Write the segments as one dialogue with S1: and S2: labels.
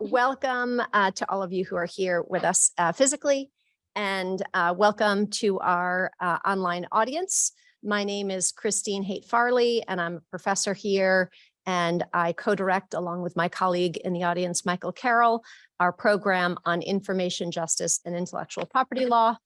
S1: Welcome uh, to all of you who are here with us uh, physically and uh, welcome to our uh, online audience. My name is Christine Haight Farley and I'm a professor here and I co-direct along with my colleague in the audience, Michael Carroll, our program on information justice and intellectual property law.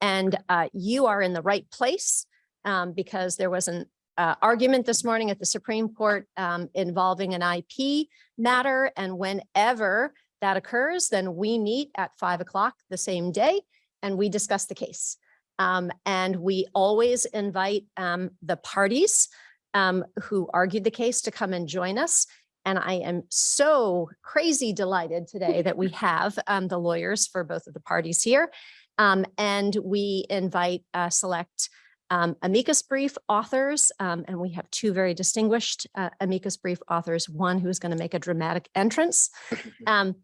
S1: And uh, you are in the right place um, because there was an uh, argument this morning at the Supreme Court um, involving an IP matter. And whenever that occurs, then we meet at five o'clock the same day and we discuss the case. Um, and we always invite um, the parties um, who argued the case to come and join us. And I am so crazy delighted today that we have um, the lawyers for both of the parties here. Um, and we invite uh, select um, amicus brief authors, um, and we have two very distinguished uh, amicus brief authors, one who is going to make a dramatic entrance um,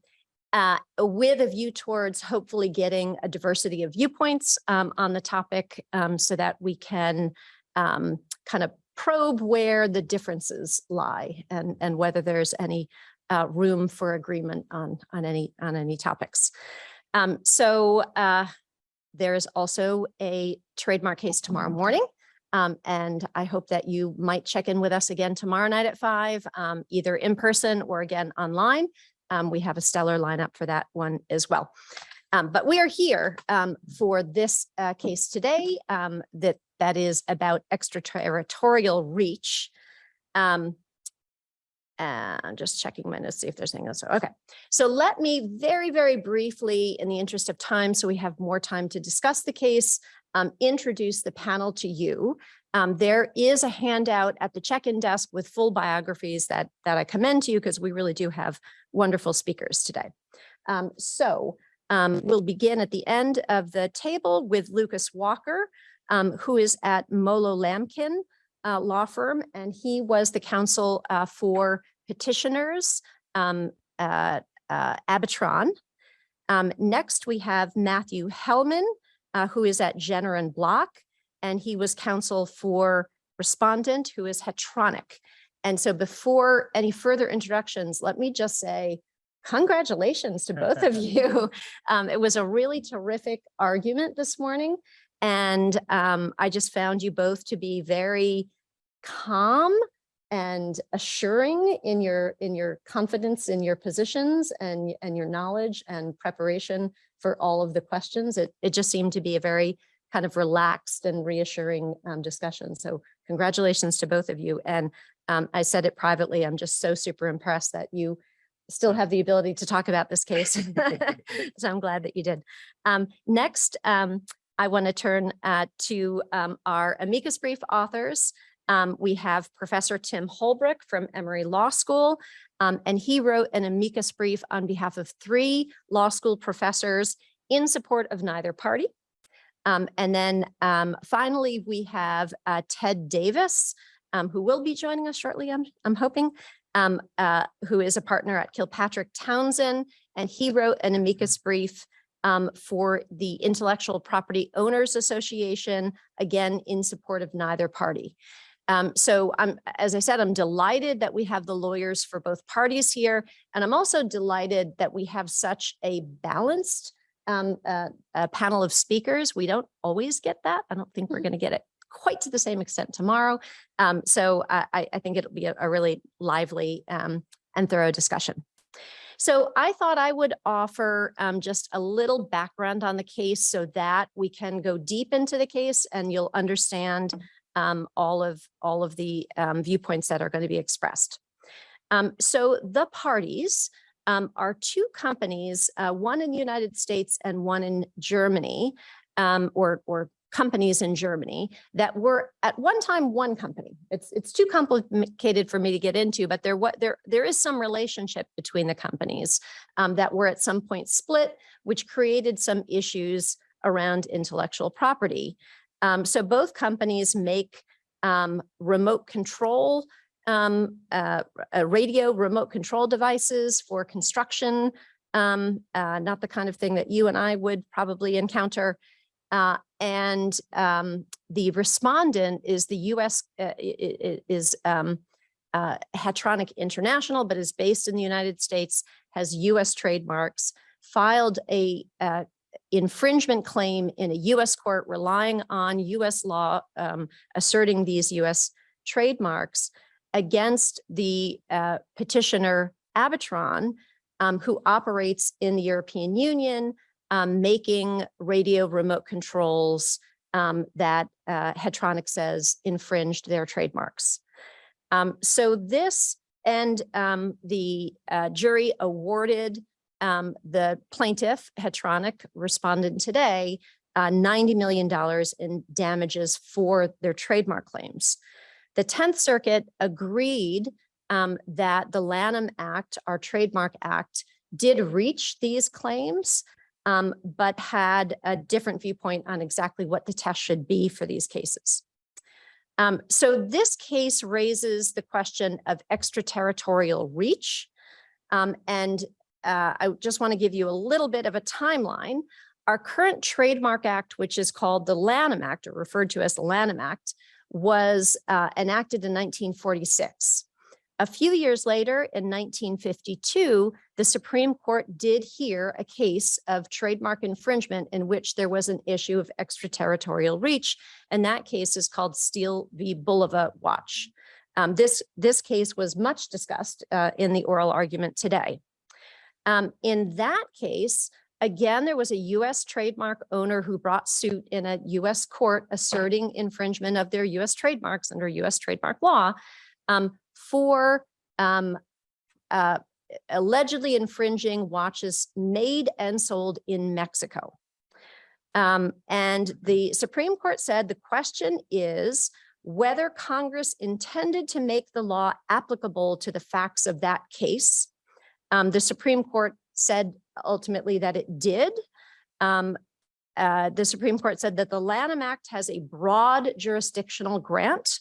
S1: uh, with a view towards hopefully getting a diversity of viewpoints um, on the topic um, so that we can um, kind of probe where the differences lie and, and whether there's any uh, room for agreement on, on, any, on any topics. so uh, there is also a trademark case tomorrow morning. Um, and I hope that you might check in with us again tomorrow night at five, um, either in person or again online. Um, we have a stellar lineup for that one as well. Um, but we are here um, for this uh, case today um, that that is about extraterritorial reach. And just checking my notes, see if there's anything else. Okay, so let me very, very briefly, in the interest of time, so we have more time to discuss the case, um, introduce the panel to you. Um, there is a handout at the check-in desk with full biographies that, that I commend to you because we really do have wonderful speakers today. Um, so um, we'll begin at the end of the table with Lucas Walker, um, who is at MoloLamken uh, law firm, and he was the counsel uh, for petitioners, um, uh, uh, Abitron. Um, next, we have Matthew Hellman, uh, who is at Jenner and Block, and he was counsel for respondent, who is Hetronic. And so before any further introductions, let me just say congratulations to both of you. Um, it was a really terrific argument this morning. And um, I just found you both to be very calm and assuring in your in your confidence in your positions and and your knowledge and preparation for all of the questions. It it just seemed to be a very kind of relaxed and reassuring um, discussion. So congratulations to both of you. And um, I said it privately I'm just so super impressed that you still have the ability to talk about this case. So I'm glad that you did. Um, next um, I want to turn uh, to um, our amicus brief authors um, we have Professor Tim Holbrook from Emory Law School, um, and he wrote an amicus brief on behalf of three law school professors in support of neither party. Um, and then um, finally, we have uh, Ted Davis, um, who will be joining us shortly, I'm, I'm hoping, um, uh, who is a partner at Kilpatrick Townsend, and he wrote an amicus brief um, for the Intellectual Property Owners Association, again, in support of neither party. Um, so I'm, as I said, I'm delighted that we have the lawyers for both parties here. And I'm also delighted that we have such a balanced um, uh, panel of speakers. We don't always get that. I don't think we're mm-hmm. going to get it quite to the same extent tomorrow. Um, so I, I, think it'll be a, a really lively um, and thorough discussion. So I thought I would offer um, just a little background on the case so that we can go deep into the case and you'll understand um, all of all of the um, viewpoints that are going to be expressed. Um, so the parties um, are two companies, uh, one in the United States and one in Germany, um, or, or companies in Germany that were at one time one company. It's it's too complicated for me to get into, but there what there there is some relationship between the companies um, that were at some point split, which created some issues around intellectual property. Um, so both companies make um, remote control, um, uh, uh, radio remote control devices for construction, um, uh, not the kind of thing that you and I would probably encounter. Uh, and um, the respondent is the US, uh, is um, uh, Hetronic International, but is based in the United States, has US trademarks, filed a infringement claim in a US court relying on US law um, asserting these US trademarks against the uh, petitioner Abitron, um, who operates in the European Union, um, making radio remote controls um, that uh, Hetronic says infringed their trademarks. Um, so this and um, the uh, jury awarded um, the plaintiff, Hetronic, respondent today, uh, $90 million in damages for their trademark claims. The 10th Circuit agreed um, that the Lanham Act, our trademark act, did reach these claims, um, but had a different viewpoint on exactly what the test should be for these cases. Um, so this case raises the question of extraterritorial reach. Um, and uh, I just want to give you a little bit of a timeline. Our current trademark act, which is called the Lanham Act or referred to as the Lanham Act, was uh, enacted in 1946. A few years later, in 1952, the Supreme Court did hear a case of trademark infringement in which there was an issue of extraterritorial reach, and that case is called Steele v. Bulova Watch. Um, this, this case was much discussed uh, in the oral argument today. Um, in that case, again, there was a US trademark owner who brought suit in a US court asserting infringement of their US trademarks under US trademark law um, for um, uh, allegedly infringing watches made and sold in Mexico. Um, and the Supreme Court said the question is whether Congress intended to make the law applicable to the facts of that case um, the Supreme Court said ultimately that it did. Um, uh, the Supreme Court said that the Lanham Act has a broad jurisdictional grant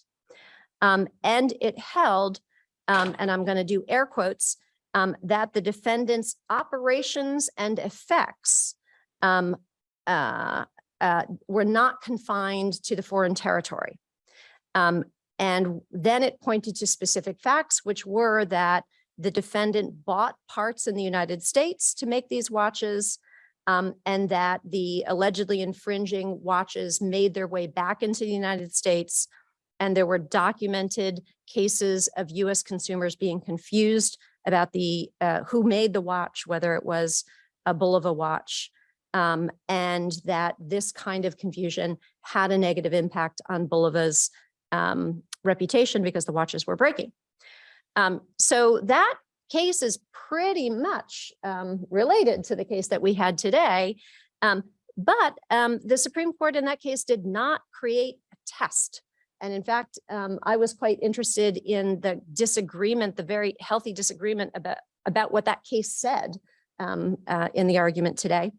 S1: um, and it held, um, and I'm going to do air quotes, um, that the defendant's operations and effects um, uh, uh, were not confined to the foreign territory. And then it pointed to specific facts, which were that the defendant bought parts in the United States to make these watches um, and that the allegedly infringing watches made their way back into the United States. And there were documented cases of US consumers being confused about the uh, who made the watch, whether it was a Bulova watch, um, and that this kind of confusion had a negative impact on Bulova's um, reputation because the watches were breaking. Um, so that case is pretty much um, related to the case that we had today. Um, but um, the Supreme Court in that case did not create a test. And in fact, um, I was quite interested in the disagreement, the very healthy disagreement about, about what that case said um, uh, in the argument today.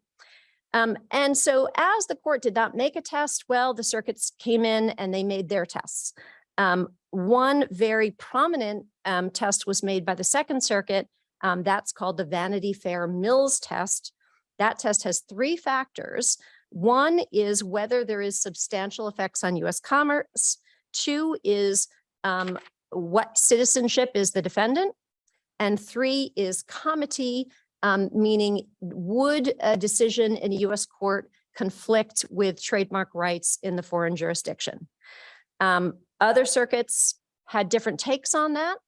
S1: Um, and so as the court did not make a test, well, the circuits came in and they made their tests. Um, one very prominent um, test was made by the Second Circuit. Um, that's called the Vanity Fair Mills test. That test has three factors. One is whether there is substantial effects on US commerce. Two is um, what citizenship is the defendant. And three is comity, um, meaning would a decision in a US court conflict with trademark rights in the foreign jurisdiction. Um, other circuits had different takes on that.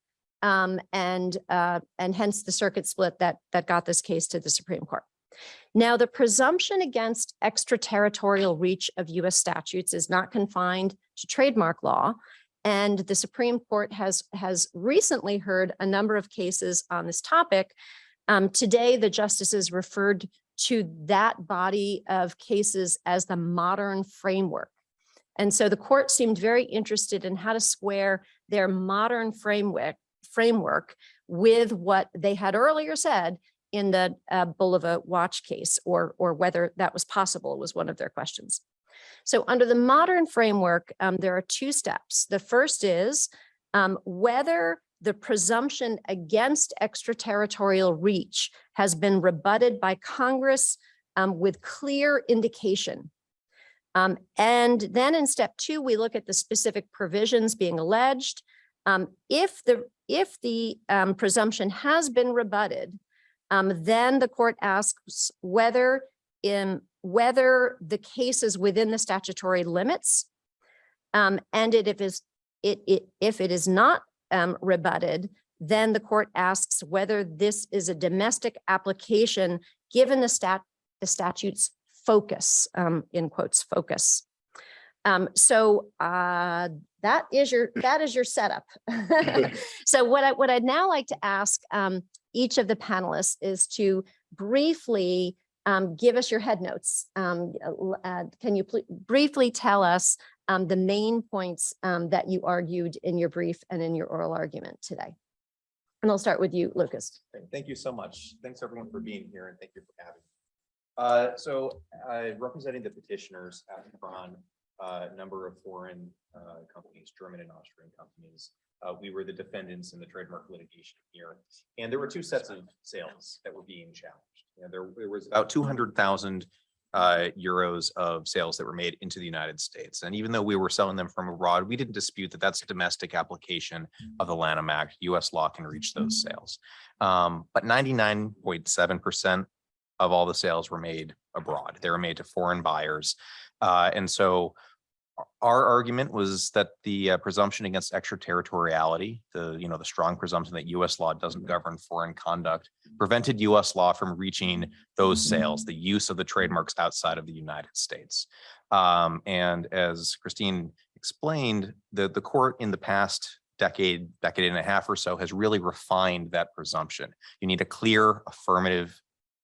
S1: Um, and, uh, and hence the circuit split that, that got this case to the Supreme Court. Now, the presumption against extraterritorial reach of US statutes is not confined to trademark law. And the Supreme Court has, has recently heard a number of cases on this topic. Um, today, the justices referred to that body of cases as the modern framework. And so the court seemed very interested in how to square their modern framework framework with what they had earlier said in the uh, Bulova watch case or, or whether that was possible was one of their questions. So under the modern framework, um, there are two steps. The first is um, whether the presumption against extraterritorial reach has been rebutted by Congress um, with clear indication um, and then in step two, we look at the specific provisions being alleged. Um, if the, if the um, presumption has been rebutted, um, then the court asks whether in, whether the case is within the statutory limits. Um, and it, if is, it, it, if it is not um, rebutted, then the court asks whether this is a domestic application, given the stat, the statute's focus, um, in quotes, focus. Um, so, uh, that is your, that is your setup. So what I, what I'd now like to ask, um, each of the panelists is to briefly, um, give us your head notes. Um, uh, uh, can you briefly tell us, um, the main points, um, that you argued in your brief and in your oral argument today? And I'll start with you, Lucas.
S2: Thank you so much. Thanks everyone for being here and thank you for having me. Uh, so, uh, representing the petitioners Abitron, a number of foreign, uh, companies, German and Austrian companies. Uh, we were the defendants in the trademark litigation here. And there were two sets of sales that were being challenged. You know, there, there was about two hundred thousand uh, euros of sales that were made into the United States. And even though we were selling them from abroad, we didn't dispute that that's a domestic application of the Lanham Act. US law can reach those sales. Um, but ninety-nine point seven percent of all the sales were made abroad. They were made to foreign buyers. Uh, and so our- argument was that the uh, presumption against extraterritoriality, the, you know, the strong presumption that US law doesn't govern foreign conduct, prevented US law from reaching those sales, the use of the trademarks outside of the United States. Um, and as Christine explained, the, the court in the past decade, decade and a half or so has really refined that presumption. You need a clear affirmative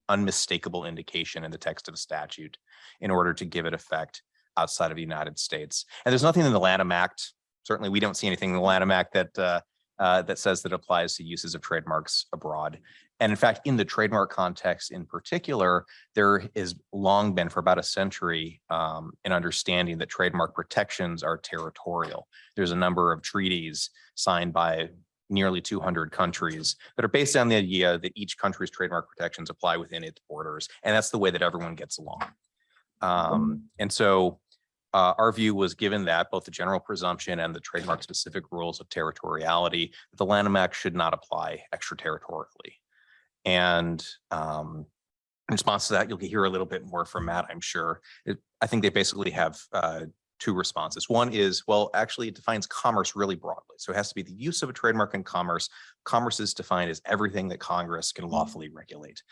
S2: unmistakable indication in the text of a statute in order to give it effect outside of the United States. And there's nothing in the Lanham Act, certainly we don't see anything in the Lanham Act that uh, uh, that says that applies to uses of trademarks abroad. And in fact, in the trademark context in particular, there has long been for about a century um, an understanding that trademark protections are territorial. There's a number of treaties signed by nearly 200 countries that are based on the idea that each country's trademark protections apply within its borders. And that's the way that everyone gets along. Um, and so uh, our view was given that both the general presumption and the trademark specific rules of territoriality, the Lanham Act should not apply extraterritorially. And um, in response to that, you'll hear a little bit more from Matt, I'm sure. It- I think they basically have uh, two responses. One is, well, actually it defines commerce really broadly. So it has to be the use of a trademark in commerce. Commerce is defined as everything that Congress can lawfully regulate.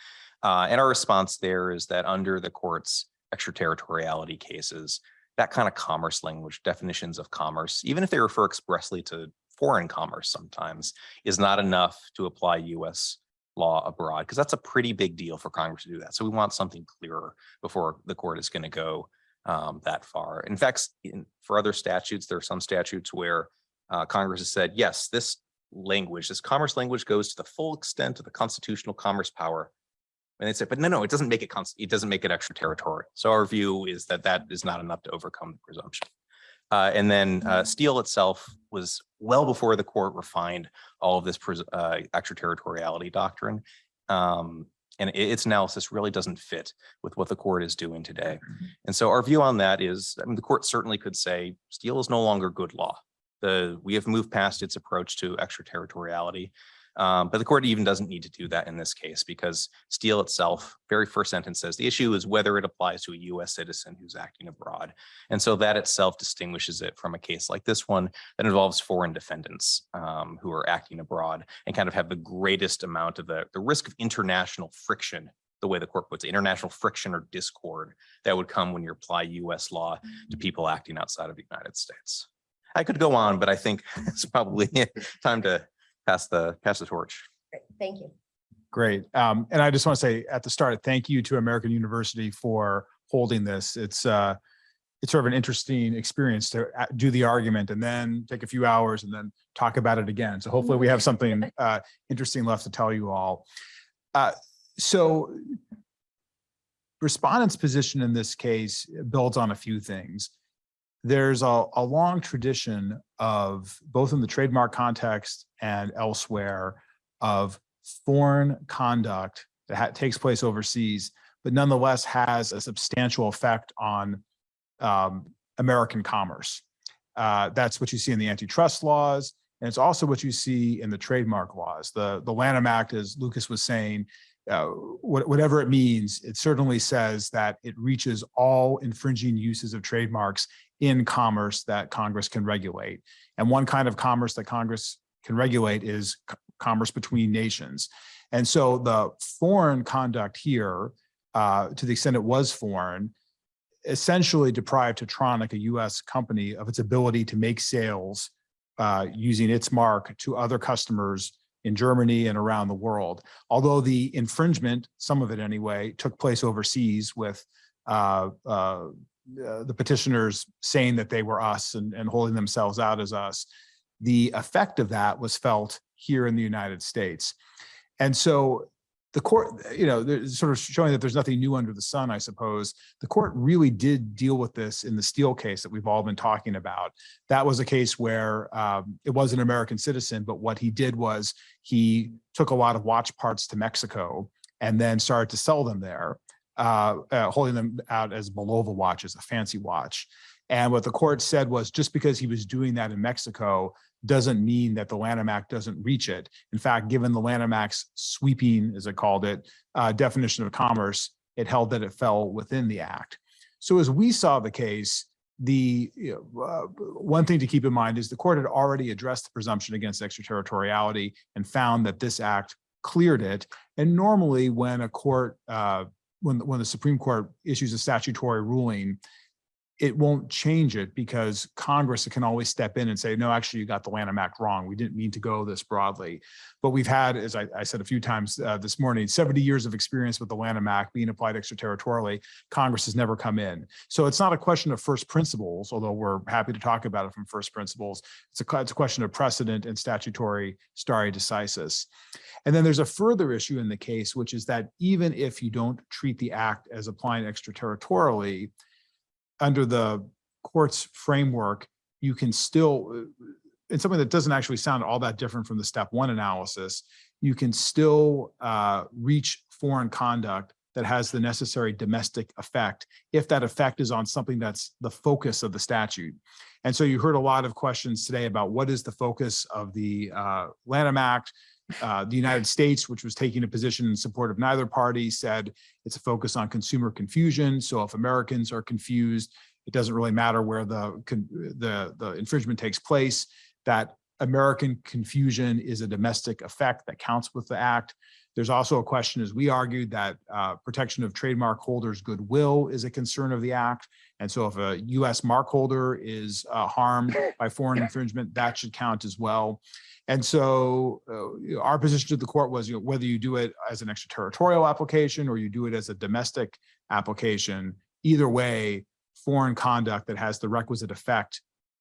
S2: Uh, and our response there is that under the court's extraterritoriality cases, that kind of commerce language, definitions of commerce, even if they refer expressly to foreign commerce sometimes, is not enough to apply US law abroad, because that's a pretty big deal for Congress to do that. So we want something clearer before the court is going to go um, that far. In fact, in, for other statutes, there are some statutes where uh, Congress has said, yes, this language, this commerce language goes to the full extent of the constitutional commerce power. And they said, but no, no, it doesn't make it, cons- it doesn't make it extraterritorial. So our view is that that is not enough to overcome the presumption. Uh, and then uh, Steele itself was well before the court refined all of this uh, extraterritoriality doctrine. Um, and its analysis really doesn't fit with what the court is doing today. And so our view on that is, I mean, the court certainly could say Steele is no longer good law. The, we have moved past its approach to extraterritoriality. Um, but the court even doesn't need to do that in this case because Steele itself, very first sentence says the issue is whether it applies to a US citizen who's acting abroad. And so that itself distinguishes it from a case like this one that involves foreign defendants um, who are acting abroad and kind of have the greatest amount of the, the risk of international friction the way the court puts it, international friction or discord that would come when you apply US law to people acting outside of the United States. I could go on, but I think it's probably time to pass the, pass the torch.
S1: Great, Thank you.
S3: Great. Um, and I just want to say at the start, thank you to American University for holding this. It's, uh, it's sort of an interesting experience to uh, do the argument and then take a few hours and then talk about it again. So hopefully we have something, uh, interesting left to tell you all. Uh, so respondent's position in this case builds on a few things. There's a, a long tradition of both in the trademark context and elsewhere of foreign conduct that takes place overseas, but nonetheless has a substantial effect on um, American commerce. Uh, that's what you see in the antitrust laws. And it's also what you see in the trademark laws. The, the Lanham Act, as Lucas was saying, uh, what- whatever it means, it certainly says that it reaches all infringing uses of trademarks in commerce that Congress can regulate. And one kind of commerce that Congress can regulate is commerce between nations. And so the foreign conduct here, uh, to the extent it was foreign, essentially deprived Hetronic, a US company, of its ability to make sales uh, using its mark to other customers in Germany and around the world. Although the infringement, some of it anyway, took place overseas with uh, uh, the petitioners saying that they were us and, and holding themselves out as us. The effect of that was felt here in the United States. And so the court, you know, sort of showing that there's nothing new under the sun, I suppose. The court really did deal with this in the Steele case that we've all been talking about. That was a case where um, it was an American citizen, but what he did was he took a lot of watch parts to Mexico and then started to sell them there, uh, uh, holding them out as Bulova watches, a fancy watch. And what the court said was just because he was doing that in Mexico doesn't mean that the Lanham Act doesn't reach it. In fact, given the Lanham Act's sweeping, as it called it, uh, definition of commerce, it held that it fell within the act. So as we saw the case, the you know, uh, one thing to keep in mind is the court had already addressed the presumption against extraterritoriality and found that this act cleared it. And normally when a court, uh, when, when the Supreme Court issues a statutory ruling, it won't change it because Congress can always step in and say, no, actually, you got the Lanham Act wrong. We didn't mean to go this broadly. But we've had, as I, I said a few times uh, this morning, 70 years of experience with the Lanham Act being applied extraterritorially. Congress has never come in. So it's not a question of first principles, although we're happy to talk about it from first principles. It's a, it's a question of precedent and statutory stare decisis. And then there's a further issue in the case, which is that even if you don't treat the act as applying extraterritorially, under the court's framework, you can still, uh, in something that doesn't actually sound all that different from the step one analysis, you can still uh, reach foreign conduct that has the necessary domestic effect if that effect is on something that's the focus of the statute. And so you heard a lot of questions today about what is the focus of the uh, Lanham Act. Uh, the United States, which was taking a position in support of neither party, said it's a focus on consumer confusion. So if Americans are confused, it doesn't really matter where the, the, the infringement takes place, that American confusion is a domestic effect that counts with the act. There's also a question, as we argued, that uh, protection of trademark holders' goodwill is a concern of the act. And so if a US mark holder is uh, harmed by foreign infringement, that should count as well. And so uh, our position to the court was, you know, whether you do it as an extraterritorial application or you do it as a domestic application, either way, foreign conduct that has the requisite effect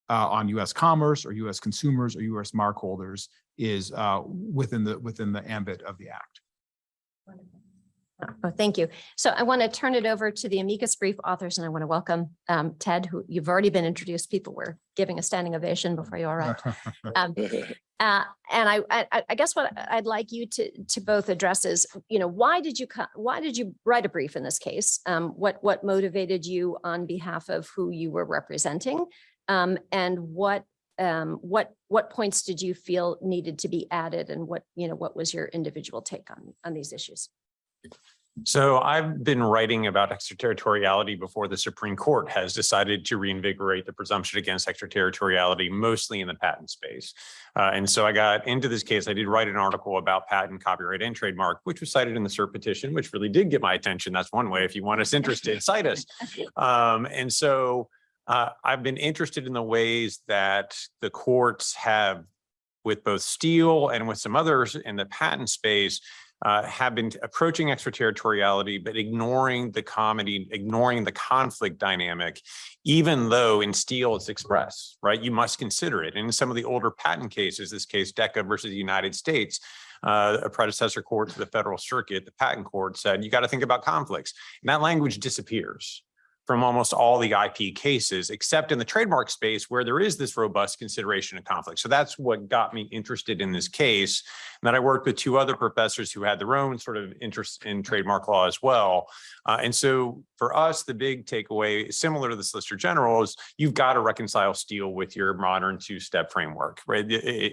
S3: uh, on US commerce or US consumers or US mark holders is uh, within the within the ambit of the act.
S1: Oh, thank you. So I want to turn it over to the amicus brief authors and I want to welcome um, Ted, who you've already been introduced. People were giving a standing ovation before you arrived. Um, uh, And I, I, I guess what I'd like you to, to both address is, you know, why did you, why did you write a brief in this case? Um, What, what motivated you on behalf of who you were representing? Um, And what, um, what, what points did you feel needed to be added and what, you know, what was your individual take on, on these issues?
S4: So I've been writing about extraterritoriality before the Supreme Court has decided to reinvigorate the presumption against extraterritoriality, mostly in the patent space. Uh, and so I got into this case. I did write an article about patent, copyright, and trademark, which was cited in the cert petition, which really did get my attention. That's one way. If you want us interested, cite us. Um, and so uh, I've been interested in the ways that the courts have, with both Steele and with some others in the patent space, uh, have been approaching extraterritoriality, but ignoring the comity, ignoring the conflict dynamic, even though in Steele it's expressed, right? You must consider it. And in some of the older patent cases, this case Decca versus the United States, uh, a predecessor court to the federal circuit, the patent court said, you got to think about conflicts. And that language disappears. From almost all the IP cases, except in the trademark space where there is this robust consideration of conflict. So that's what got me interested in this case. And then I worked with two other professors who had their own sort of interest in trademark law as well. Uh, and so for us, the big takeaway, similar to the Solicitor General, is you've got to reconcile Steele with your modern two-step framework, right?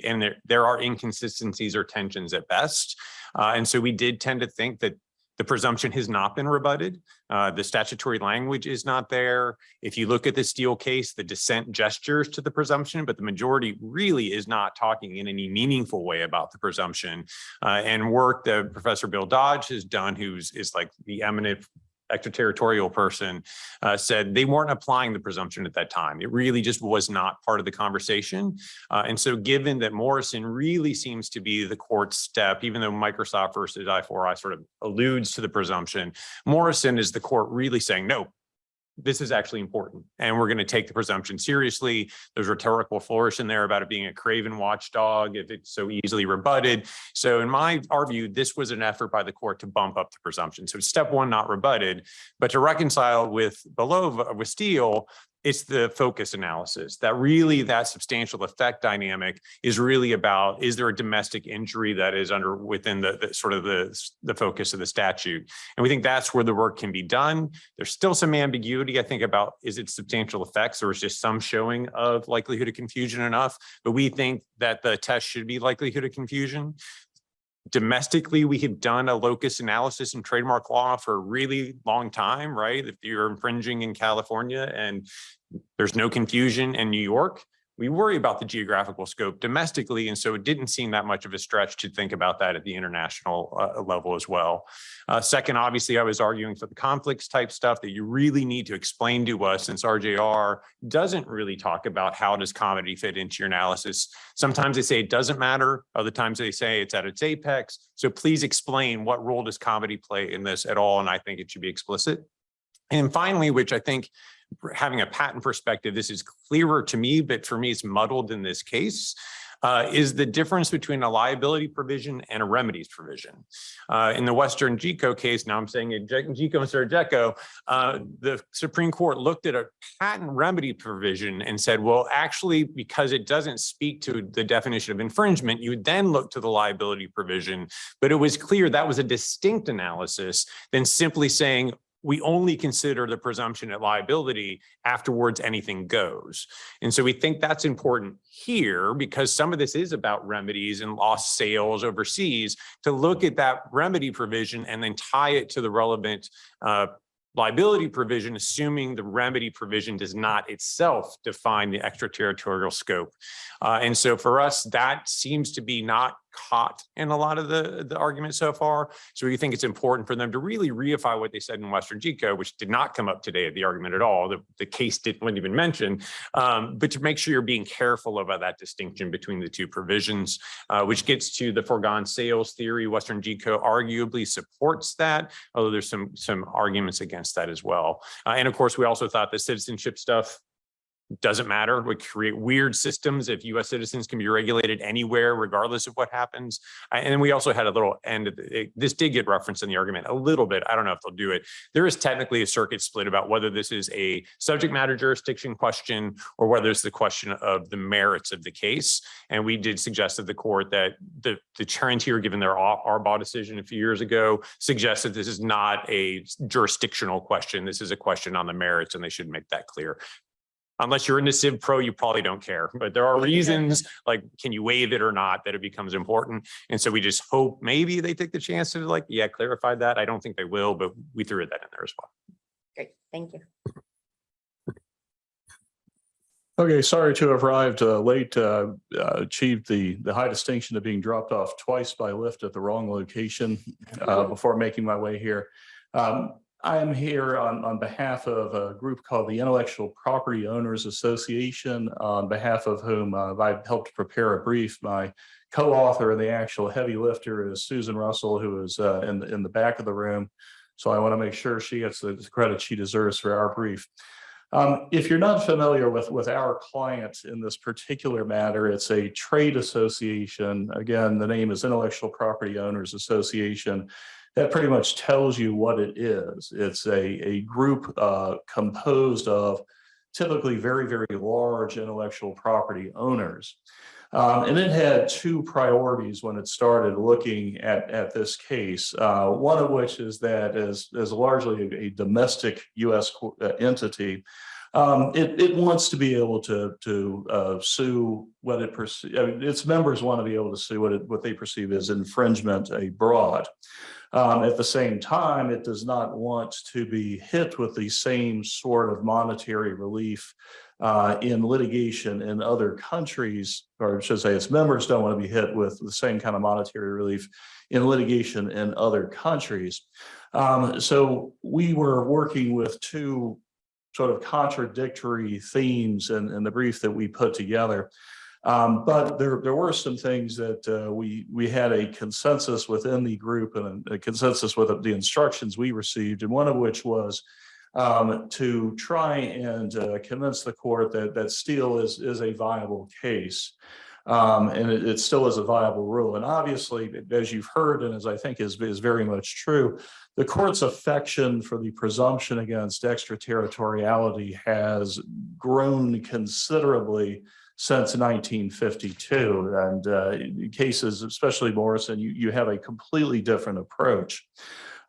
S4: And there, there are inconsistencies or tensions at best. Uh, and so we did tend to think that the presumption has not been rebutted. Uh, the statutory language is not there. If you look at the Steele case, the dissent gestures to the presumption, but the majority really is not talking in any meaningful way about the presumption. Uh, and work that Professor Bill Dodge has done, who's is like the eminent extraterritorial person uh, said they weren't applying the presumption at that time. It really just was not part of the conversation. Uh, and so given that Morrison really seems to be the court step, even though Microsoft versus I4I sort of alludes to the presumption, Morrison is the court really saying, no, this is actually important and we're going to take the presumption seriously. There's rhetorical flourish in there about it being a craven watchdog if it's so easily rebutted. So in my our view, this was an effort by the court to bump up the presumption. So step one, not rebutted, but to reconcile with below with Steele, it's the focus analysis that really that substantial effect dynamic is really about is there a domestic injury that is under within the, the, sort of the the focus of the statute? And we think that's where the work can be done. There's still some ambiguity i think about is it substantial effects or is just some showing of likelihood of confusion enough but we think that the test should be likelihood of confusion domestically, we have done a locus analysis in trademark law for a really long time, right? If you're infringing in California and there's no confusion in New York, we worry about the geographical scope domestically. And so it didn't seem that much of a stretch to think about that at the international uh, level as well. Uh, second, obviously, I was arguing for the conflicts type stuff that you really need to explain to us since RJR doesn't really talk about how does comity fit into your analysis. Sometimes they say it doesn't matter. Other times they say it's at its apex. So please explain what role does comity play in this at all? And I think it should be explicit. And finally, which I think having a patent perspective, this is clearer to me, but for me, it's muddled in this case. Uh, is the difference between a liability provision and a remedies provision. Uh, in the WesternGeco case, now I'm saying GECO instead of GECO, uh, the Supreme Court looked at a patent remedy provision and said, well, actually, because it doesn't speak to the definition of infringement, you would then look to the liability provision. But it was clear that was a distinct analysis than simply saying, we only consider the presumption at liability afterwards anything goes. And so we think that's important here because some of this is about remedies and lost sales overseas to look at that remedy provision and then tie it to the relevant uh, liability provision, assuming the remedy provision does not itself define the extraterritorial scope. Uh, and so for us, that seems to be not caught in a lot of the, the argument so far. So we think it's important for them to really reify what they said in WesternGeco, which did not come up today at the argument at all. The, the case didn't even mention, um, but to make sure you're being careful about that distinction between the two provisions, uh, which gets to the foregone sales theory. WesternGeco arguably supports that, although there's some, some arguments against that as well. Uh, and of course, we also thought the citizenship stuff doesn't matter. We create weird systems if US citizens can be regulated anywhere, regardless of what happens. And we also had a little end, this did get referenced in the argument a little bit. I don't know if they'll do it. There is technically a circuit split about whether this is a subject matter jurisdiction question or whether it's the question of the merits of the case. And we did suggest to the court that the, the here, given their Arbaugh decision a few years ago, suggests that this is not a jurisdictional question. This is a question on the merits and they should make that clear unless you're into Civ Pro, you probably don't care. But there are reasons like, can you waive it or not, that it becomes important. And so we just hope maybe they take the chance to like, yeah, clarify that. I don't think they will, but we threw that in there as well.
S1: Great, thank you.
S5: Okay, sorry to have arrived uh, late, uh, uh, achieved the, the high distinction of being dropped off twice by Lyft at the wrong location uh, before making my way here. Um, I am here on, on behalf of a group called the Intellectual Property Owners Association, on behalf of whom uh, I've helped prepare a brief. My co-author and the actual heavy lifter is Susan Russell, who is uh, in, the, in the back of the room. So I want to make sure she gets the credit she deserves for our brief. Um, if you're not familiar with, with our client in this particular matter, it's a trade association. Again, the name is Intellectual Property Owners Association. That pretty much tells you what it is. It's a, a group uh, composed of typically very, very large intellectual property owners. Um, and it had two priorities when it started looking at, at this case. Uh, one of which is that as, as largely a, domestic US uh, entity, um, it, it wants to be able to, to, uh, sue what it perceives, I mean, its members want to be able to sue what it, what they perceive as infringement abroad. Um, at the same time, it does not want to be hit with the same sort of monetary relief uh, in litigation in other countries, or I should say its members don't want to be hit with the same kind of monetary relief in litigation in other countries. Um, so we were working with two sort of contradictory themes in, in the brief that we put together. Um, but there, there were some things that, uh, we, we had a consensus within the group and a consensus with the instructions we received, and one of which was um, to try and, uh, convince the court that, that Steele is, is a viable case. Um, and it, it still is a viable rule. And obviously, as you've heard, and as I think is, is very much true, the court's affection for the presumption against extraterritoriality has grown considerably since 1952. And uh, cases, especially Morrison, you, you have a completely different approach.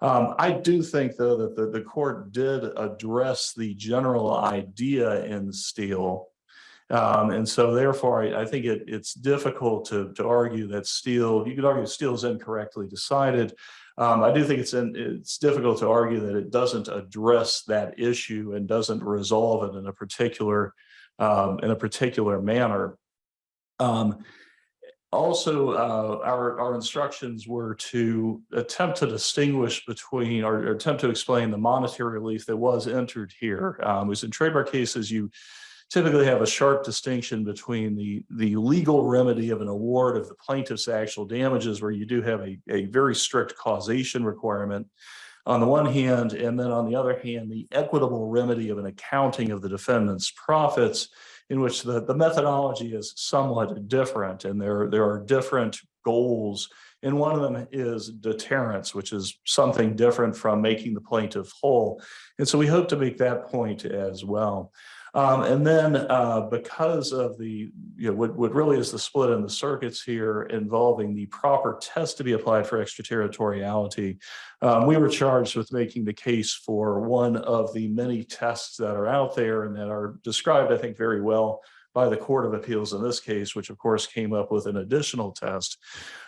S5: Um, I do think, though, that the, the court did address the general idea in Steele. Um, and so therefore, I, I think it, it's difficult to, to argue that Steele, you could argue Steele is incorrectly decided. Um, I do think it's in, it's difficult to argue that it doesn't address that issue and doesn't resolve it in a particular um, in a particular manner. Um, also, uh, our, our instructions were to attempt to distinguish between or, attempt to explain the monetary relief that was entered here. Um, was in trademark cases, you typically have a sharp distinction between the, the legal remedy of an award of the plaintiff's actual damages, where you do have a, a very strict causation requirement on the one hand, and then on the other hand, the equitable remedy of an accounting of the defendant's profits in which the, the methodology is somewhat different and there, there are different goals. And one of them is deterrence, which is something different from making the plaintiff whole. And so we hope to make that point as well. Um, and then uh, because of the, you know, what, what really is the split in the circuits here involving the proper test to be applied for extraterritoriality, um, we were charged with making the case for one of the many tests that are out there and that are described, I think, very well by the Court of Appeals in this case, which of course came up with an additional test.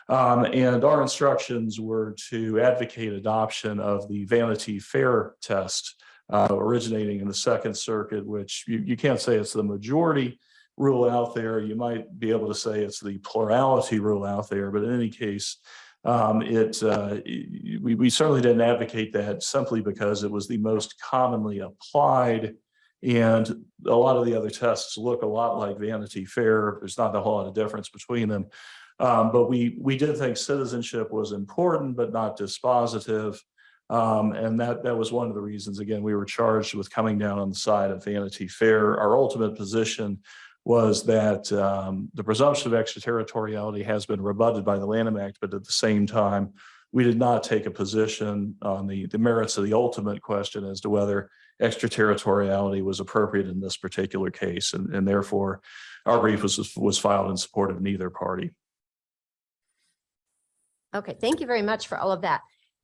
S5: Um, and our instructions were to advocate adoption of the Vanity Fair test uh, originating in the Second Circuit, which you, you can't say it's the majority rule out there. You might be able to say it's the plurality rule out there, but in any case, um, it, uh, we, we certainly didn't advocate that simply because it was the most commonly applied and a lot of the other tests look a lot like Vanity Fair. There's not a whole lot of difference between them. Um, but we, we did think citizenship was important, but not dispositive. Um, and that, that was one of the reasons, again, we were charged with coming down on the side of Vanity Fair. Our ultimate position was that um, the presumption of extraterritoriality has been rebutted by the Lanham Act, but at the same time, we did not take a position on the, the merits of the ultimate question as to whether extraterritoriality was appropriate in this particular case. And, and therefore, our brief was, was filed in support of neither party.
S1: Okay, thank you very much for all of that.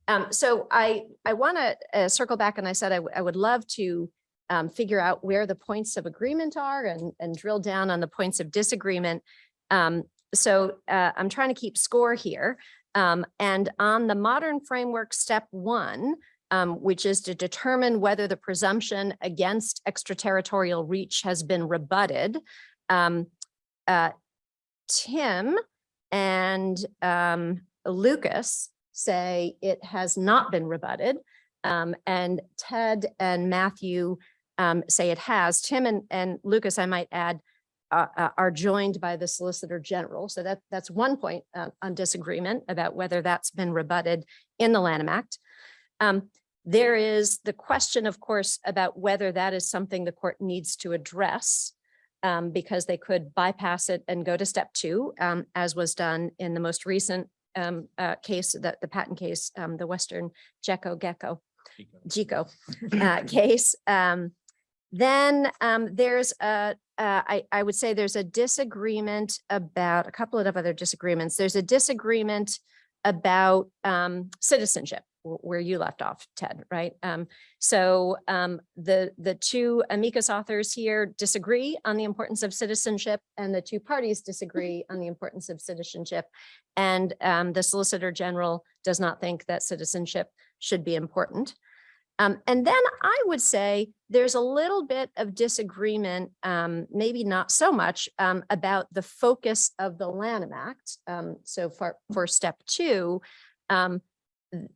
S1: Um, so I, I want to uh, circle back and I said I would love to um, figure out where the points of agreement are and, and drill down on the points of disagreement. Um, so uh, I'm trying to keep score here. Um, and on the modern framework, step one, um, which is to determine whether the presumption against extraterritorial reach has been rebutted. Um, uh, Tim and Lucas say it has not been rebutted. Um, and Ted and Matthew um, say it has. Tim and, and Lucas, I might add, uh, are joined by the Solicitor General. So that, that's one point uh, on disagreement about whether that's been rebutted in the Lanham Act. Um, there is the question, of course, about whether that is something the court needs to address um, because they could bypass it and go to step two, um, as was done in the most recent um, uh, case, the, the patent case, um, the Western Gecko Gecko, Geco uh, case. Um, then um, there's a, uh, I, I would say there's a disagreement about, a couple of other disagreements. There's a disagreement about um, citizenship, where you left off, Ted, right? Um, so um, the, the two amicus authors here disagree on the importance of citizenship and the two parties disagree on the importance of citizenship. And um, the Solicitor General does not think that citizenship should be important. Um, and then I would say there's a little bit of disagreement, um, maybe not so much, um, about the focus of the Lanham Act. Um, so for, for step two, um,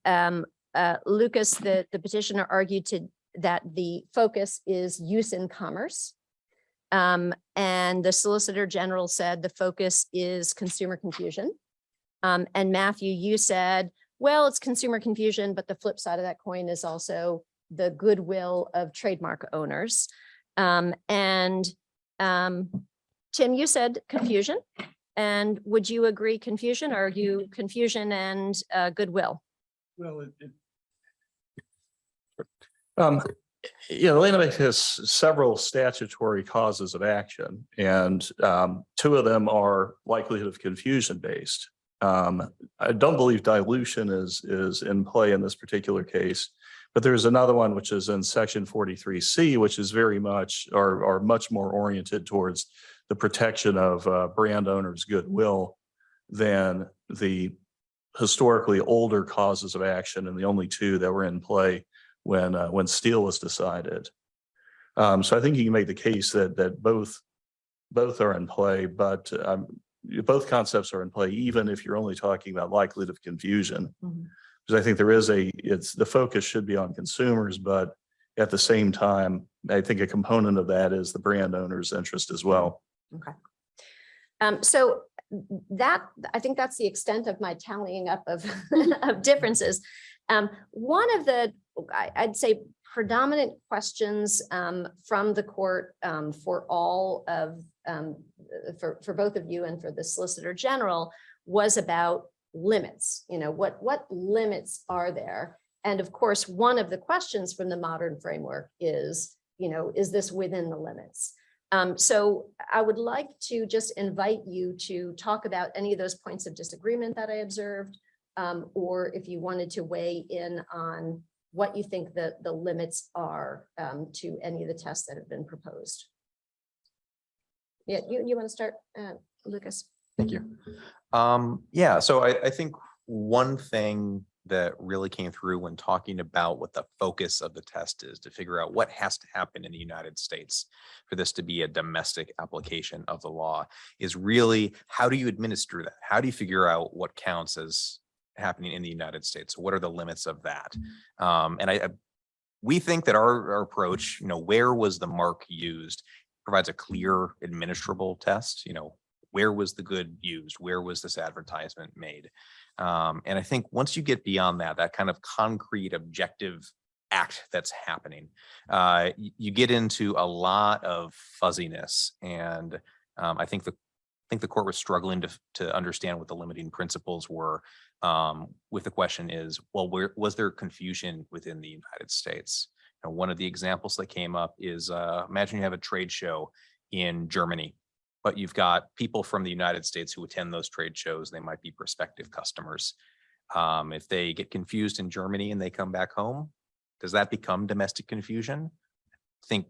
S1: um, uh, Lucas, the, the petitioner argued to, that the focus is use in commerce. Um, and the Solicitor General said the focus is consumer confusion. Um, and Matthew, you said, well, it's consumer confusion, but the flip side of that coin is also the goodwill of trademark owners. Um, and um, Tim, you said confusion. And would you agree confusion? Or are you confusion and uh, goodwill?
S5: Well, it, it. Um, yeah, the Lanham Act has several statutory causes of action and um, two of them are likelihood of confusion based. Um, I don't believe dilution is, is in play in this particular case. But there's another one which is in section forty-three C, which is very much, or, or much more oriented towards the protection of uh, brand owners' goodwill than the historically older causes of action and the only two that were in play when, uh, when Steele was decided. Um, so I think you can make the case that, that both, both are in play, but, um, both concepts are in play, even if you're only talking about likelihood of confusion. Because I think there is a, it's, the focus should be on consumers, but at the same time, I think a component of that is the brand owner's interest as well.
S1: Um, so that, I think that's the extent of my tallying up of, of differences. Um, one of the, I'd say predominant questions, um, from the court, um, for all of, um, for, for both of you and for the Solicitor General was about limits, you know, what, what limits are there? And of course, one of the questions from the modern framework is, you know, is this within the limits? Um, so I would like to just invite you to talk about any of those points of disagreement that I observed. Um, or if you wanted to weigh in on what you think the, the limits are, um, to any of the tests that have been proposed. Yeah, you, you want to start, uh, Lucas?
S2: Thank you. Um, yeah, so I, I think one thing that really came through when talking about what the focus of the test is to figure out what has to happen in the United States for this to be a domestic application of the law is really how do you administer that? How do you figure out what counts as happening in the United States? What are the limits of that? Um, and I, I- we think that our, our approach, you know, where was the mark used provides a clear administrable test, you know, where was the good used? Where was this advertisement made? Um, and I think once you get beyond that, that kind of concrete objective act that's happening, uh, you get into a lot of fuzziness. And um, I think the I think the court was struggling to to understand what the limiting principles were. Um, with the question is, well, where was there confusion within the United States? And one of the examples that came up is uh, imagine you have a trade show in Germany but you've got people from the United States who attend those trade shows. They might be prospective customers. Um, if they get confused in Germany and they come back home, does that become domestic confusion? I think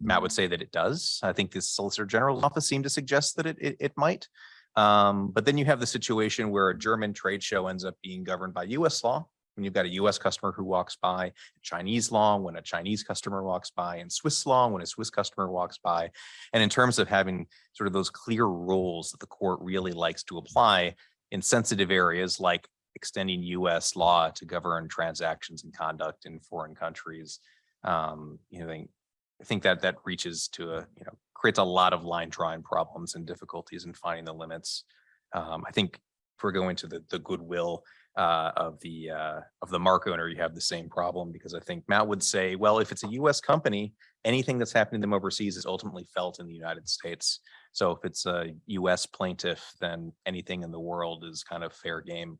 S2: Matt would say that it does. I think the Solicitor General's office seemed to suggest that it, it, it might. Um, but then you have the situation where a German trade show ends up being governed by US law. When you've got a US customer who walks by, Chinese law, when a Chinese customer walks by, and Swiss law, when a Swiss customer walks by. And in terms of having sort of those clear rules that the court really likes to apply in sensitive areas like extending US law to govern transactions and conduct in foreign countries. Um, you know, I think- that that reaches to a, you know, creates a lot of line drawing problems and difficulties in finding the limits. Um, I think if we're going to the, the goodwill uh, of the, uh, of the mark owner, you have the same problem because I think Matt would say, well, if it's a US company, anything that's happening to them overseas is ultimately felt in the United States. So if it's a US plaintiff, then anything in the world is kind of fair game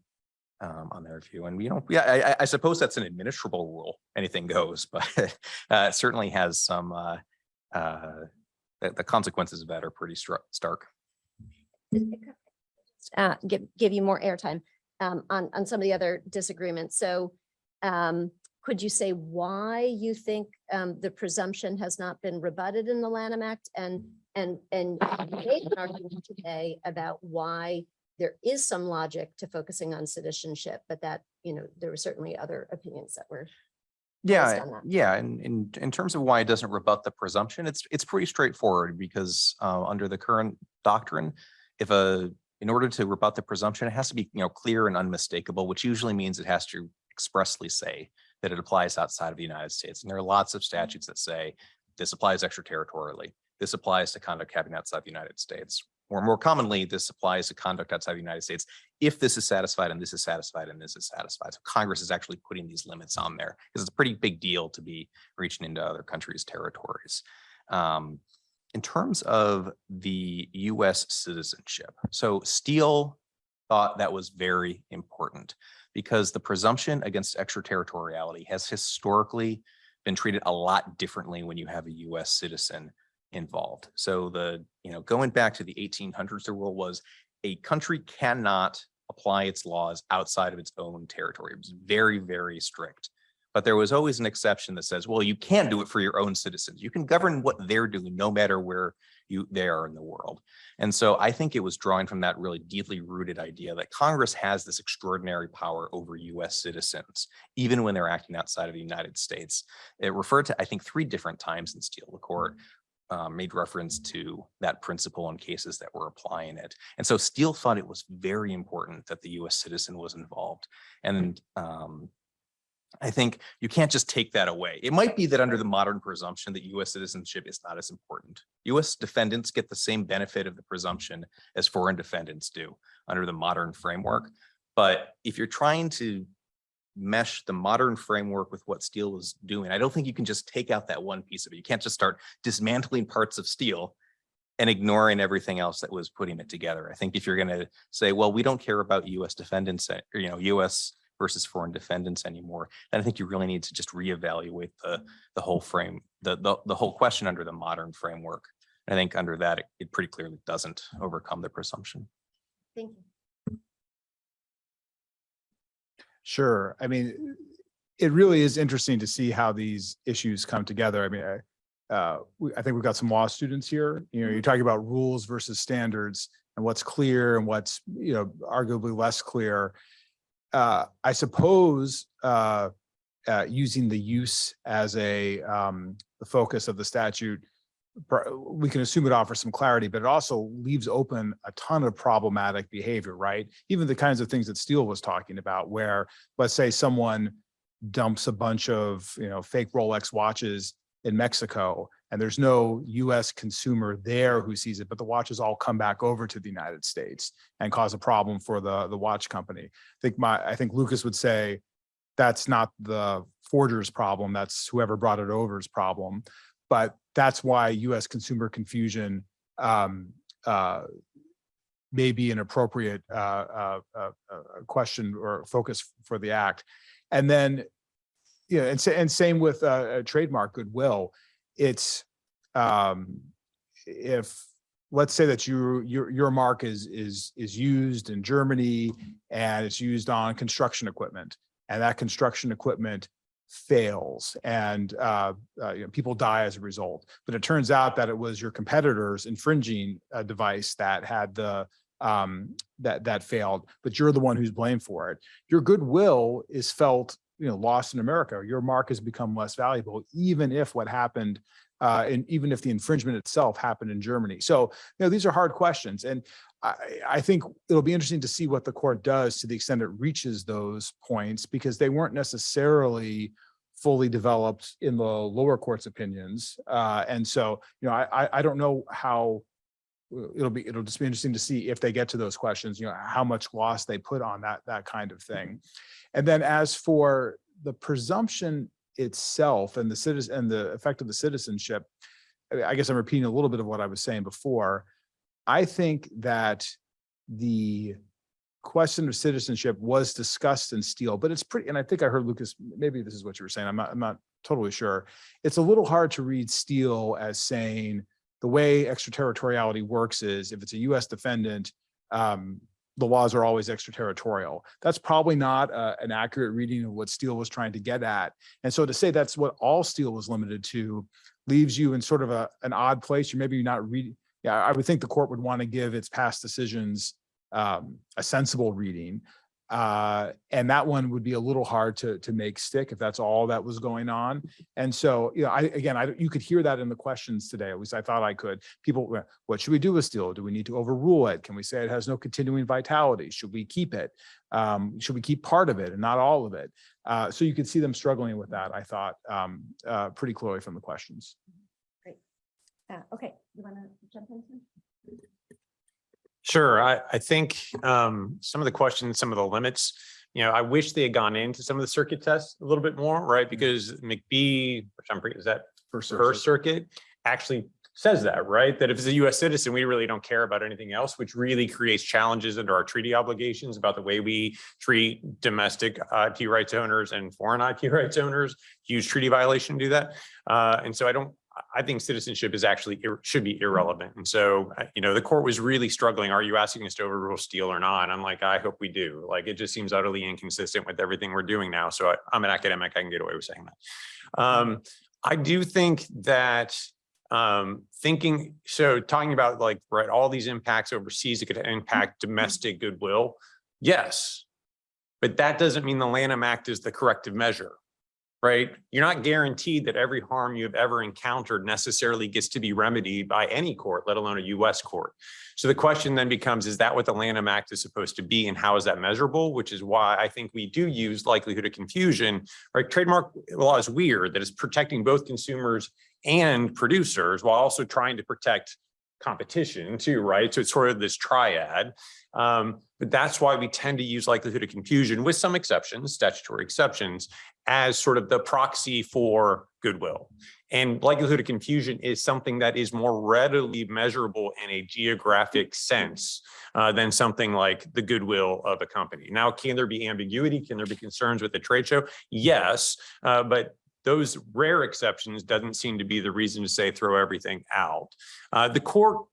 S2: um, on their view. And, you know, yeah, I, I- suppose that's an administrable rule, anything goes, but uh, it certainly has some, uh, uh, the, the consequences of that are pretty stark.
S1: uh, give, give you more airtime um, on, on some of the other disagreements. So um, could you say why you think um, the presumption has not been rebutted in the Lanham Act? And, and, and you made an argument today about why there is some logic to focusing on citizenship, but that, you know, there were certainly other opinions that were.
S2: Yeah,
S1: on that.
S2: yeah, and in, in terms of why it doesn't rebut the presumption, it's, it's pretty straightforward because uh, under the current doctrine, if a, in order to rebut the presumption, it has to be, you know, clear and unmistakable, which usually means it has to expressly say that it applies outside of the United States. And there are lots of statutes that say this applies extraterritorially. This applies to conduct happening outside the United States. Or more commonly, this applies to conduct outside the United States if this is satisfied and this is satisfied and this is satisfied. So Congress is actually putting these limits on there because it's a pretty big deal to be reaching into other countries' territories. Um, in terms of the US citizenship, so Steele thought that was very important because the presumption against extraterritoriality has historically been treated a lot differently when you have a US citizen involved. So the, you know, going back to the eighteen hundreds, the rule was a country cannot apply its laws outside of its own territory. It was very, very strict. But there was always an exception that says, well, you can do it for your own citizens. You can govern what they're doing no matter where you they are in the world. And so I think it was drawing from that really deeply rooted idea that Congress has this extraordinary power over US citizens, even when they're acting outside of the United States. It referred to, I think, three different times in Steele, the court um, made reference to that principle in cases that were applying it. And so Steele thought it was very important that the US citizen was involved. And um, I think you can't just take that away. It might be that under the modern presumption that US citizenship is not as important. US defendants get the same benefit of the presumption as foreign defendants do under the modern framework. But if you're trying to mesh the modern framework with what Steele was doing, I don't think you can just take out that one piece of it. You can't just start dismantling parts of Steele and ignoring everything else that was putting it together. I think if you're going to say, well, we don't care about US defendants, uh, or, you know, US versus foreign defendants anymore, then I think you really need to just reevaluate the, the whole frame, the, the, the whole question under the modern framework. I think under that, it, it pretty clearly doesn't overcome the presumption.
S1: Thank you.
S3: Sure. I mean, it really is interesting to see how these issues come together. I mean, I, uh, we- I think we've got some law students here, you know, you're talking about rules versus standards and what's clear and what's, you know, arguably less clear. Uh, I suppose, uh, uh, using the use as a, um, the focus of the statute, we can assume it offers some clarity, but it also leaves open a ton of problematic behavior, right? Even the kinds of things that Steele was talking about, where, let's say someone dumps a bunch of, you know, fake Rolex watches in Mexico, and there's no US consumer there who sees it, but the watches all come back over to the United States and cause a problem for the, the watch company. I think my, I think Lucas would say, that's not the forger's problem, that's whoever brought it over's problem. But that's why US consumer confusion um, uh, may be an appropriate uh, uh, uh, uh, question or focus for the act. And then, you know, and, and same with uh, trademark goodwill. It's um, if let's say that you your your mark is is is used in Germany and it's used on construction equipment, and that construction equipment fails and uh, uh, you know, people die as a result. But it turns out that it was your competitor's infringing a device that had the um, that that failed, but you're the one who's blamed for it. Your goodwill is felt, you know, lost in America. Your mark has become less valuable, even if what happened, uh, and even if the infringement itself happened in Germany. So, you know, these are hard questions, and I, I think it'll be interesting to see what the court does to the extent it reaches those points, because they weren't necessarily fully developed in the lower court's opinions. Uh, and so, you know, I, I, don't know how it'll be, it'll just be interesting to see if they get to those questions, you know, how much gloss they put on that, that kind of mm-hmm. thing. And then as for the presumption itself and the citizen and the effect of the citizenship, I- I guess I'm repeating a little bit of what I was saying before. I think that the question of citizenship was discussed in Steele, but it's pretty, and I think I heard Lucas, maybe this is what you were saying. I'm not, I'm not totally sure. It's a little hard to read Steele as saying the way extraterritoriality works is if it's a US defendant, um, the laws are always extraterritorial. That's probably not uh, an accurate reading of what Steele was trying to get at. And so to say that's what all Steele was limited to leaves you in sort of a, an odd place. You maybe you're not reading. Yeah, I would think the court would want to give its past decisions um, a sensible reading. Uh, and that one would be a little hard to, to make stick if that's all that was going on. And so, you know, I, again, I, you could hear that in the questions today, at least I thought I could. People, what should we do with Steele? Do we need to overrule it? Can we say it has no continuing vitality? Should we keep it? Um, should we keep part of it and not all of it? Uh, so you could see them struggling with that, I thought, um, uh, pretty clearly from the questions.
S1: Uh, Okay, you want to jump in?
S4: Sure, I, I think um, some of the questions, some of the limits, you know, I wish they had gone into some of the circuit tests a little bit more, right? Because McBee, which I'm pretty, is that
S3: First,
S4: First Circuit actually says that, right? That if it's a US citizen, we really don't care about anything else, which really creates challenges under our treaty obligations about the way we treat domestic IP rights owners and foreign IP rights owners. Huge treaty violation to do that. Uh, and so I don't, I think citizenship is actually, should be irrelevant. And so, you know, the court was really struggling. Are you asking us to overrule Steele or not? I'm like, I hope we do. Like, it just seems utterly inconsistent with everything we're doing now. So I, I'm an academic. I can get away with saying that. Um, I do think that um, thinking, so talking about like, right, all these impacts overseas, it could impact domestic goodwill. Yes, but that doesn't mean the Lanham Act is the corrective measure, right? You're not guaranteed that every harm you've ever encountered necessarily gets to be remedied by any court, let alone a US court. So the question then becomes, is that what the Lanham Act is supposed to be and how is that measurable? Which is why I think we do use likelihood of confusion, right? Trademark law is weird that it's protecting both consumers and producers while also trying to protect competition too, right? So it's sort of this triad. Um, but that's why we tend to use likelihood of confusion with some exceptions, statutory exceptions, as sort of the proxy for goodwill. And likelihood of confusion is something that is more readily measurable in a geographic sense uh, than something like the goodwill of a company. Now, can there be ambiguity? Can there be concerns with the trade show? Yes, uh, but those rare exceptions doesn't seem to be the reason to say throw everything out. Uh, the court,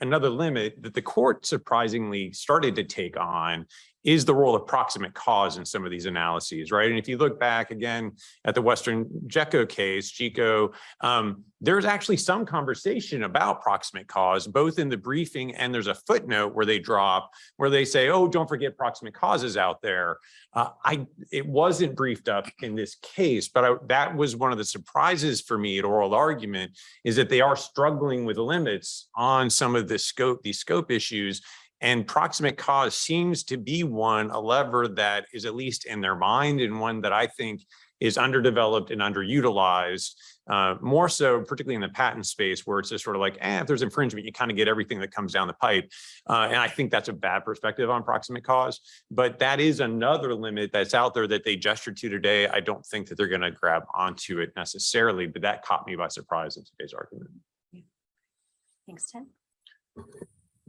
S4: another limit that the court surprisingly started to take on is the role of proximate cause in some of these analyses, right? And if you look back again at the Western JECO case, Geco, um, there's actually some conversation about proximate cause, both in the briefing and there's a footnote where they drop, where they say, oh, don't forget proximate causes out there. Uh, I It wasn't briefed up in this case, but I, that was one of the surprises for me at oral argument is that they are struggling with limits on some of the scope, these scope issues and proximate cause seems to be one, a lever that is at least in their mind and one that I think is underdeveloped and underutilized, uh, more so particularly in the patent space where it's just sort of like, eh, if there's infringement, you kind of get everything that comes down the pipe. Uh, and I think that's a bad perspective on proximate cause, but that is another limit that's out there that they gestured to today. I don't think that they're going to grab onto it necessarily, but that caught me by surprise in today's argument.
S1: Thanks, Tim.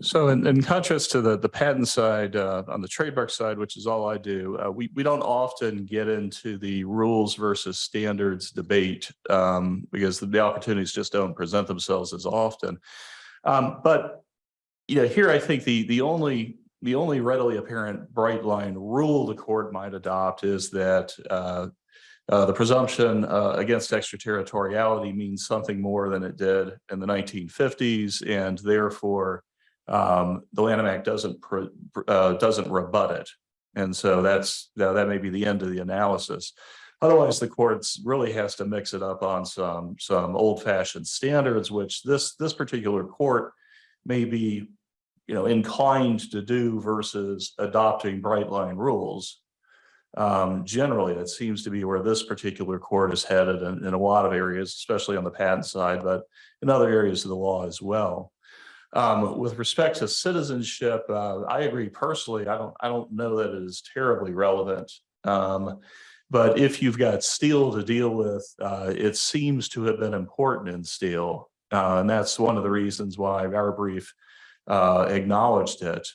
S5: So in, in contrast to the, the patent side, uh, on the trademark side, which is all I do, uh, we, we don't often get into the rules versus standards debate um, because the, the opportunities just don't present themselves as often. Um, but, you know, here I think the, the only, the only readily apparent bright line rule the court might adopt is that uh, uh, the presumption uh, against extraterritoriality means something more than it did in the 1950s and therefore um, the Lanham Act doesn't, uh, doesn't rebut it. And so that's, that that may be the end of the analysis. Otherwise, the courts really has to mix it up on some, some old fashioned standards, which this, this particular court may be, you know, inclined to do versus adopting bright line rules. Um, generally, it seems to be where this particular court is headed in, in a lot of areas, especially on the patent side, but in other areas of the law as well. Um, with respect to citizenship, uh, I agree personally. I don't, I don't know that it is terribly relevant. Um, but if you've got Steele to deal with, uh, it seems to have been important in Steele. Uh, and that's one of the reasons why our brief uh, acknowledged it.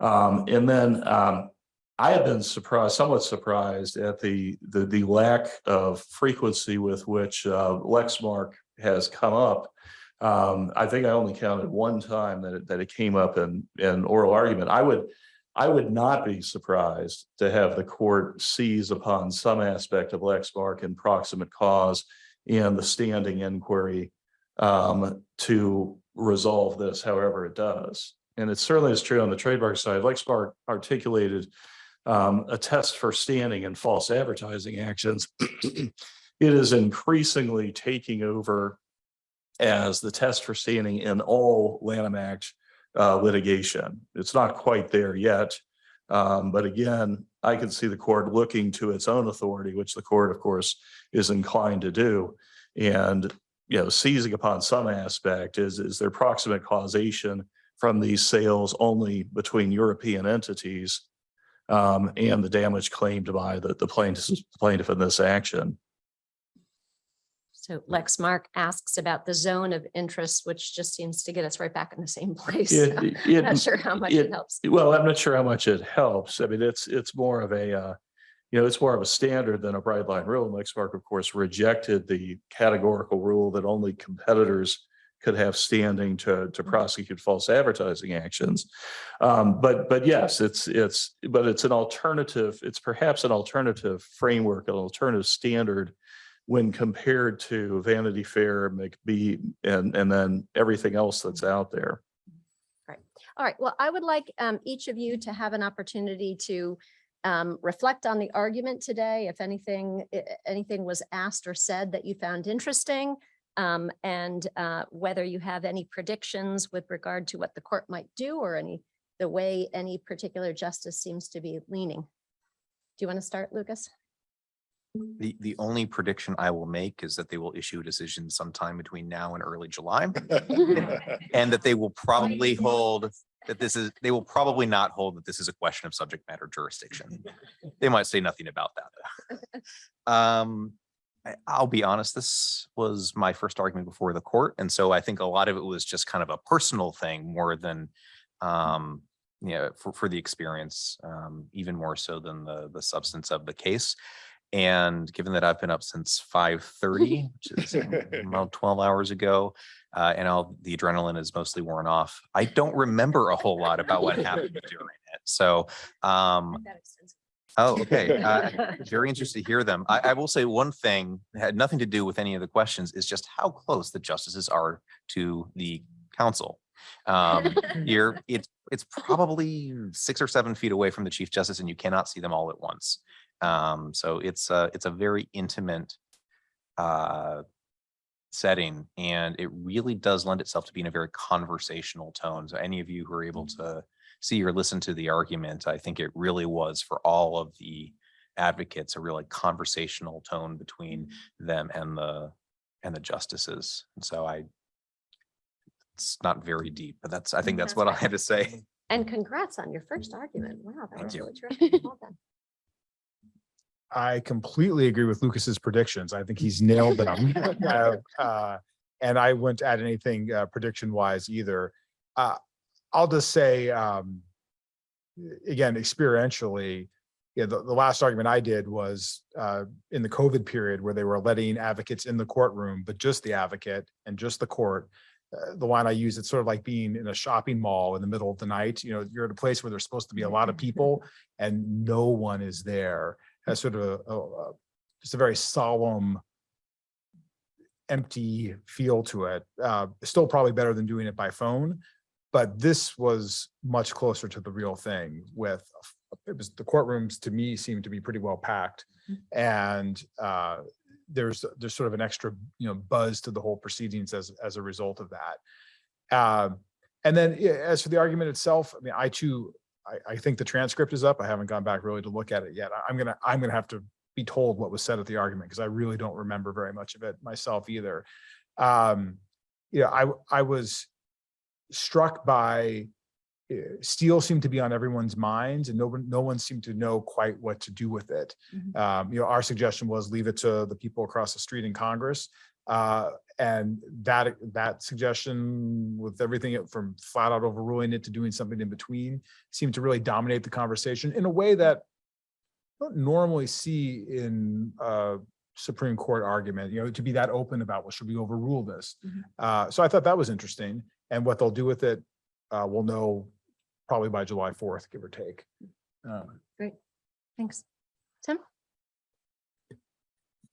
S5: Um, and then, um, I have been surprised, somewhat surprised at the, the, the lack of frequency with which, uh, Lexmark has come up. Um, I think I only counted one time that it, that it came up in, in oral argument. I would, I would not be surprised to have the court seize upon some aspect of Lexmark and proximate cause and the standing inquiry um, to resolve this however it does. And it certainly is true on the trademark side. Lexmark articulated um, a test for standing and false advertising actions. It is increasingly taking over as the test for standing in all Lanham Act uh, litigation. It's not quite there yet. Um, but again, I can see the court looking to its own authority, which the court, of course, is inclined to do. And, you know, seizing upon some aspect is, is there proximate causation from these sales only between European entities um, and the damage claimed by the, the plaintiff, plaintiff in this action.
S1: So Lexmark asks about the zone of interest, which just seems to get us right back in the same place.
S5: It-
S1: So
S5: it-
S1: Not sure how much it
S5: it-
S1: helps.
S5: Well, I'm not sure how much it helps. I mean, it's, it's more of a, uh, you know, it's more of a standard than a bright line rule. And Lexmark, of course, rejected the categorical rule that only competitors could have standing to, to prosecute false advertising actions. Um, but, but yes, it's, it's, but it's an alternative, it's perhaps an alternative framework, an alternative standard when compared to Vanity Fair, McBee, and, and then everything else that's out there. Right.
S1: All right, well, I would like um, each of you to have an opportunity to um, reflect on the argument today. If anything, anything was asked or said that you found interesting. um, And uh, whether you have any predictions with regard to what the court might do or any, the way any particular justice seems to be leaning. Do you want to start, Lucas?
S2: The, the only prediction I will make is that they will issue a decision sometime between now and early July. And that they will probably hold, that this is, they will probably not hold that this is a question of subject matter jurisdiction. They might say nothing about that. Um, I- I'll be honest, this was my first argument before the court, and so I think a lot of it was just kind of a personal thing more than um, you know, for, for the experience, um, even more so than the, the substance of the case. And given that I've been up since five thirty, which is about twelve hours ago, uh, and all the adrenaline is mostly worn off, I don't remember a whole lot about what happened during it. So, um, oh, okay. uh, Very interested to hear them. I, I will say one thing, had nothing to do with any of the questions, is just how close the justices are to the counsel. Um, you're, it's, it's probably six or seven feet away from the chief justice and you cannot see them all at once. Um, so it's a, it's a very intimate uh, setting and it really does lend itself to being a very conversational tone. So any of you who are able mm-hmm. to see or listen to the argument, I think it really was for all of the advocates, a really conversational tone between mm-hmm. them and the, and the justices. And so I, it's not very deep, but that's, I think mm, that's
S1: That's
S2: what I had to say.
S1: And congrats on your first mm-hmm. argument. Wow, that
S2: Thank
S1: was
S2: you.
S1: really terrific. Well done.
S3: I completely agree with Lucas's predictions. I think he's nailed them. Uh, uh, And I wouldn't add anything uh, prediction wise either. Uh, I'll just say, um, again, experientially, yeah, the, the last argument I did was uh, in the COVID period where they were letting advocates in the courtroom, but just the advocate and just the court. Uh, The line I use, it's sort of like being in a shopping mall in the middle of the night, you know, you're at a place where there's supposed to be a lot of people and no one is there has sort of a, a- a- just a very solemn, empty feel to it. Uh, still probably better than doing it by phone, but this was much closer to the real thing with, it was, the courtrooms to me seemed to be pretty well packed. And uh, there's, there's sort of an extra, you know, buzz to the whole proceedings as, as a result of that. Um, And then yeah, as for the argument itself, I mean, I too, I, I think the transcript is up. I haven't gone back really to look at it yet. I- I'm gonna, I'm gonna have to be told what was said at the argument because I really don't remember very much of it myself either. Um, you know, I, I was struck by uh, Steele seemed to be on everyone's minds and no one, no one seemed to know quite what to do with it.
S1: Mhm.
S3: Um, you know, our suggestion was leave it to the people across the street in Congress. Uh, and that, that suggestion with everything from flat out overruling it to doing something in between seemed to really dominate the conversation in a way that I don't normally see in a Supreme Court argument, you know, to be that open about, well, should we overrule this?
S1: Mhm.
S3: Uh, so I thought that was interesting. And what they'll do with it, uh, we'll know probably by July fourth, give or take. Great,
S1: Thanks.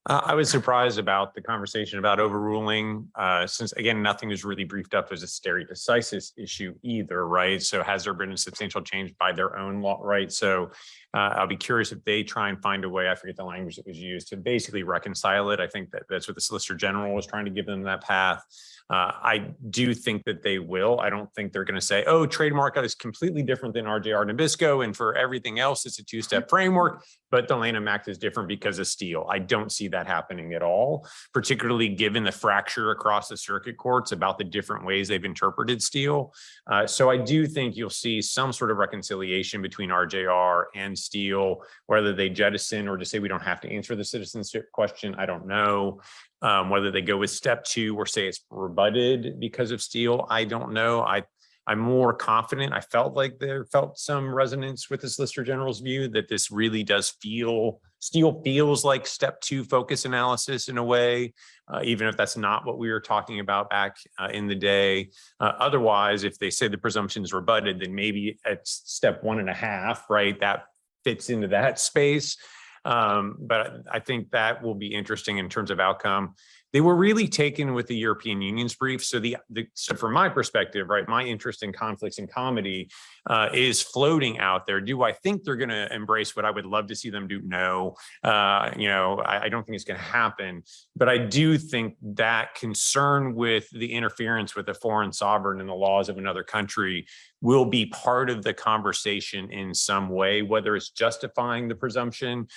S4: Uh, I was surprised about the conversation about overruling, uh, since again, nothing was really briefed up as a stare decisis issue either, right? So has there been a substantial change by their own law, right? So uh, I'll be curious if they try and find a way, I forget the language that was used, to basically reconcile it. I think that that's what the Solicitor General was trying to give them that path. Uh, I do think that they will. I don't think they're going to say, oh, trademark is completely different than RJR Nabisco, and for everything else, it's a two-step framework, but the Lanham Act is different because of Steele. I don't see that happening at all, particularly given the fracture across the circuit courts about the different ways they've interpreted Steele. Uh, so I do think you'll see some sort of reconciliation between RJR and Steele, whether they jettison or to say we don't have to answer the citizenship question. I don't know. Um, whether they go with step two or say it's rebutted because of Steele, I don't know. I, I'm more confident. I felt like there felt some resonance with the Solicitor General's view that this really does feel, Steele feels like step two focus analysis in a way, uh, even if that's not what we were talking about back uh, in the day. Uh, otherwise, if they say the presumption is rebutted, then maybe at step one and a half, right, that fits into that space. Um, but I think that will be interesting in terms of outcome. They were really taken with the European Union's brief. So the, the so from my perspective, right, my interest in conflicts and comity uh, is floating out there. Do I think they're going to embrace what I would love to see them do? No, uh, you know, I, I don't think it's going to happen. But I do think that concern with the interference with a foreign sovereign and the laws of another country will be part of the conversation in some way, whether it's justifying the presumption, pre-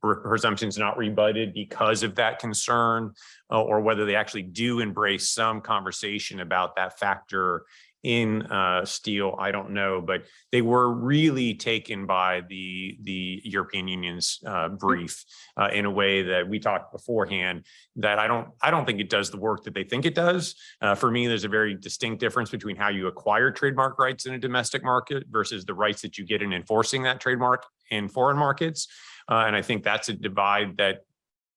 S4: presumption's not rebutted because of that concern, uh, or whether they actually do embrace some conversation about that factor in uh, Steele, I don't know, but they were really taken by the the European Union's uh, brief uh, in a way that we talked beforehand. That I don't I don't think it does the work that they think it does. Uh, for me, there's a very distinct difference between how you acquire trademark rights in a domestic market versus the rights that you get in enforcing that trademark in foreign markets. Uh, and I think that's a divide that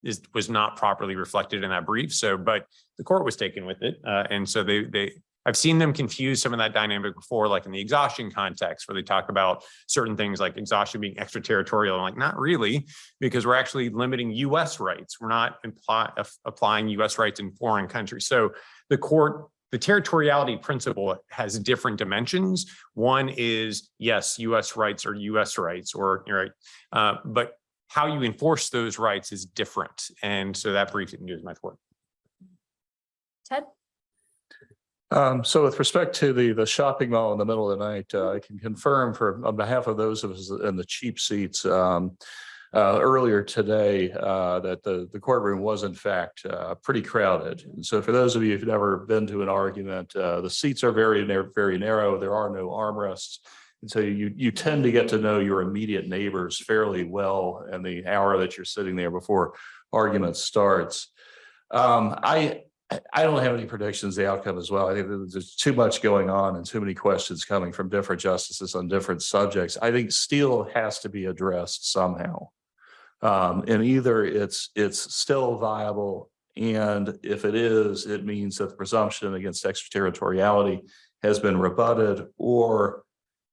S4: is was not properly reflected in that brief. So, but the court was taken with it, uh, and so they they I've seen them confuse some of that dynamic before, like in the exhaustion context, where they talk about certain things like exhaustion being extraterritorial. I'm like, not really, because we're actually limiting U.S. rights. We're not applying U.S. rights in foreign countries. So the court, the territoriality principle has different dimensions. One is, yes, U.S. rights are U.S. rights, or you're right, uh, but how you enforce those rights is different. And so that brief didn't do as much work.
S1: Ted?
S5: Um, so with respect to the, the shopping mall in the middle of the night, uh, I can confirm for, on behalf of those of us in the cheap seats, um, uh, earlier today, uh, that the, the courtroom was in fact, uh, pretty crowded. And so for those of you who've never been to an argument, uh, the seats are very, very narrow. There are no armrests. And so you, you tend to get to know your immediate neighbors fairly well in the hour that you're sitting there before argument starts. Um, I, I don't have any predictions, the outcome as well. I think there's too much going on and too many questions coming from different justices on different subjects. I think Steele has to be addressed somehow. Um, and either it's, it's still viable, and if it is, it means that the presumption against extraterritoriality has been rebutted, or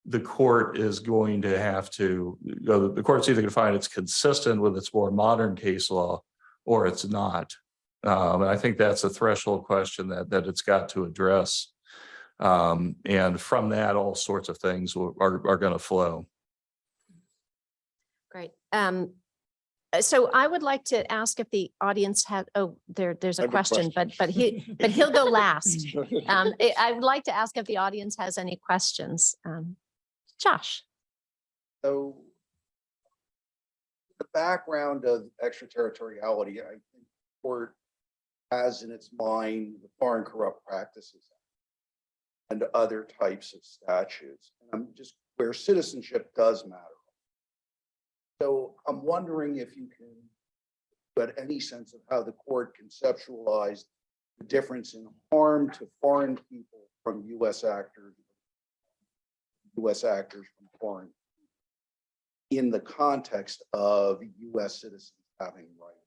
S5: the court is going to have to, you know, the court's either going to find it's consistent with its more modern case law, or it's not. Um, and I think that's a threshold question that, that it's got to address. Um, and from that, all sorts of things will- are, are going to flow.
S1: Great. Um, uh, so I would like to ask if the audience had, oh, there, there's
S6: I
S1: a
S6: have a
S1: question, but, but he, but he'll go last. Um, I, I would like to ask if the audience has any questions. Um, Josh?
S6: So the background of extraterritoriality, I think court has in its mind the Foreign Corrupt Practices Act and other types of statutes. And I'm just where citizenship does matter. So I'm wondering if you can, but any sense of how the court conceptualized the difference in harm to foreign people from US actors, US actors from foreign in the context of US citizens having rights.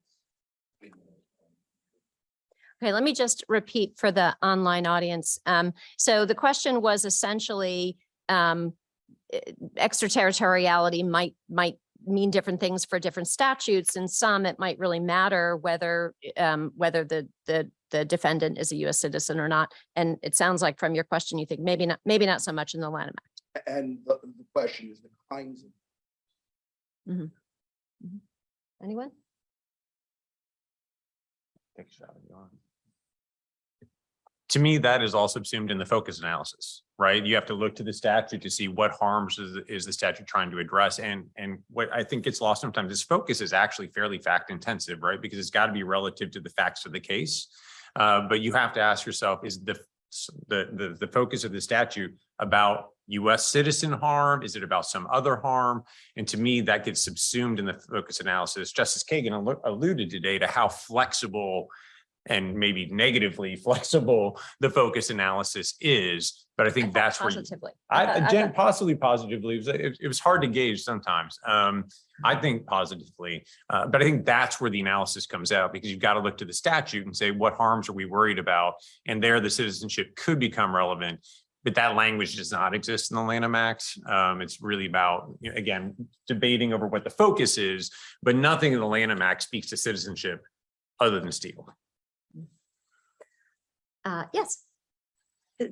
S1: Okay, let me just repeat for the online audience. Um, so the question was essentially, um, extraterritoriality might, might mean different things for different statutes. and some, it might really matter whether, eh, um, whether the, the, the defendant is a US citizen or not. And it sounds like from your question, you think maybe not, maybe not so much in the Lanham Act.
S6: And the, the question is the kinds of mm-hmm. Mm-hmm.
S1: Anyone?
S4: Take a shot if you. To me, that is all subsumed in the focus analysis, right? You have to look to the statute to see what harms is, is the statute trying to address. And, and what I think gets lost sometimes is focus is actually fairly fact intensive, right? Because it's got to be relative to the facts of the case. Uh, but you have to ask yourself, is the, the, the, the focus of the statute about US citizen harm? Is it about some other harm? And to me, that gets subsumed in the focus analysis. Justice Kagan alluded today to how flexible and maybe negatively flexible the focus analysis is. But I
S1: I
S4: think
S1: thought
S4: that's where you-
S1: Positively.
S4: I,
S1: I
S4: possibly positively, it was, it, it was hard to gauge sometimes. Um, I think positively, uh, but I think that's where the analysis comes out because you've got to look to the statute and say, what harms are we worried about? And there, the citizenship could become relevant. But that language does not exist in the Lanham Act. Um, it's really about, you know, again, debating over what the focus is, but nothing in the Lanham Act speaks to citizenship other than Steele.
S1: Uh, yes.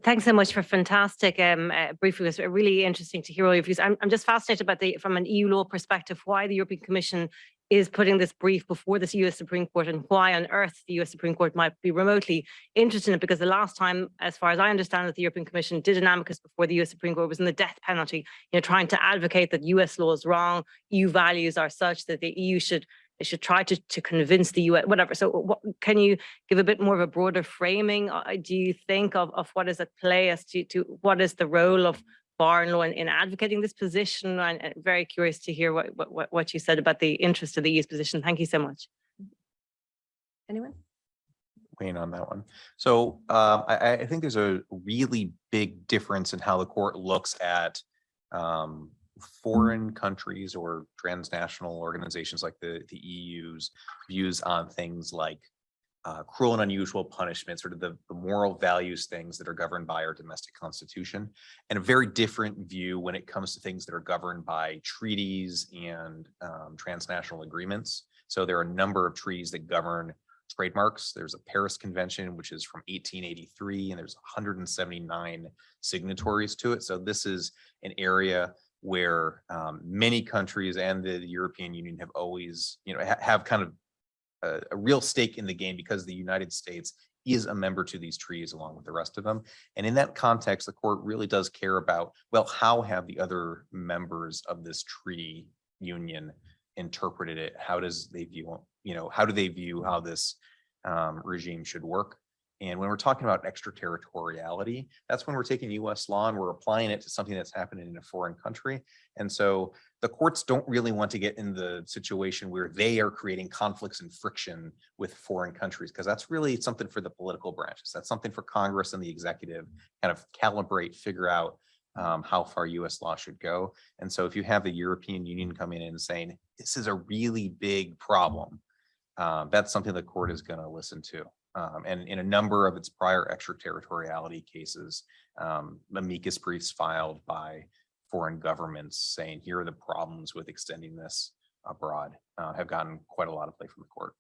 S7: Thanks so much for fantastic um, uh, briefing. It was really interesting to hear all your views. I'm, I'm just fascinated about the, from an EU law perspective, why the European Commission is putting this brief before this US Supreme Court and why on earth the US Supreme Court might be remotely interested in it. Because the last time, as far as I understand it, the European Commission did an amicus before the US Supreme Court was in the death penalty, you know, trying to advocate that US law is wrong, EU values are such that the EU should they should try to, to convince the US, whatever. So what, can you give a bit more of a broader framing, uh, do you think, of, of what is at play as to, to what is the role of foreign law in, in advocating this position? And and very curious to hear what, what- what, what you said about the interest of the EU's position. Thank you so much.
S1: Anyone?
S2: Wayne on that one. So um, I, I- I think there's a really big difference in how the court looks at um, foreign countries or transnational organizations like the, the EU's views on things like uh, cruel and unusual punishment, sort of the, the moral values things that are governed by our domestic constitution, and a very different view when it comes to things that are governed by treaties and um, transnational agreements. So there are a number of treaties that govern trademarks. There's a Paris Convention, which is from eighteen eighty-three, and there's hundred and seventy-nine signatories to it. So this is an area where um, many countries and the European Union have always, you know, ha- have kind of a, a real stake in the game because the United States is a member to these treaties along with the rest of them. And in that context, the court really does care about, well, how have the other members of this treaty union interpreted it? How does they view, you know, how do they view how this um, regime should work? And when we're talking about extraterritoriality, that's when we're taking US law and we're applying it to something that's happening in a foreign country. And so the courts don't really want to get in the situation where they are creating conflicts and friction with foreign countries, because that's really something for the political branches. That's something for Congress and the executive kind of calibrate, figure out um, how far US law should go. And so if you have the European Union coming in and saying, this is a really big problem, um, that's something the court is going to listen to. Um, and in a number of its prior extraterritoriality cases, um, amicus briefs filed by foreign governments saying, here are the problems with extending this abroad, uh, have gotten quite a lot of play from the court.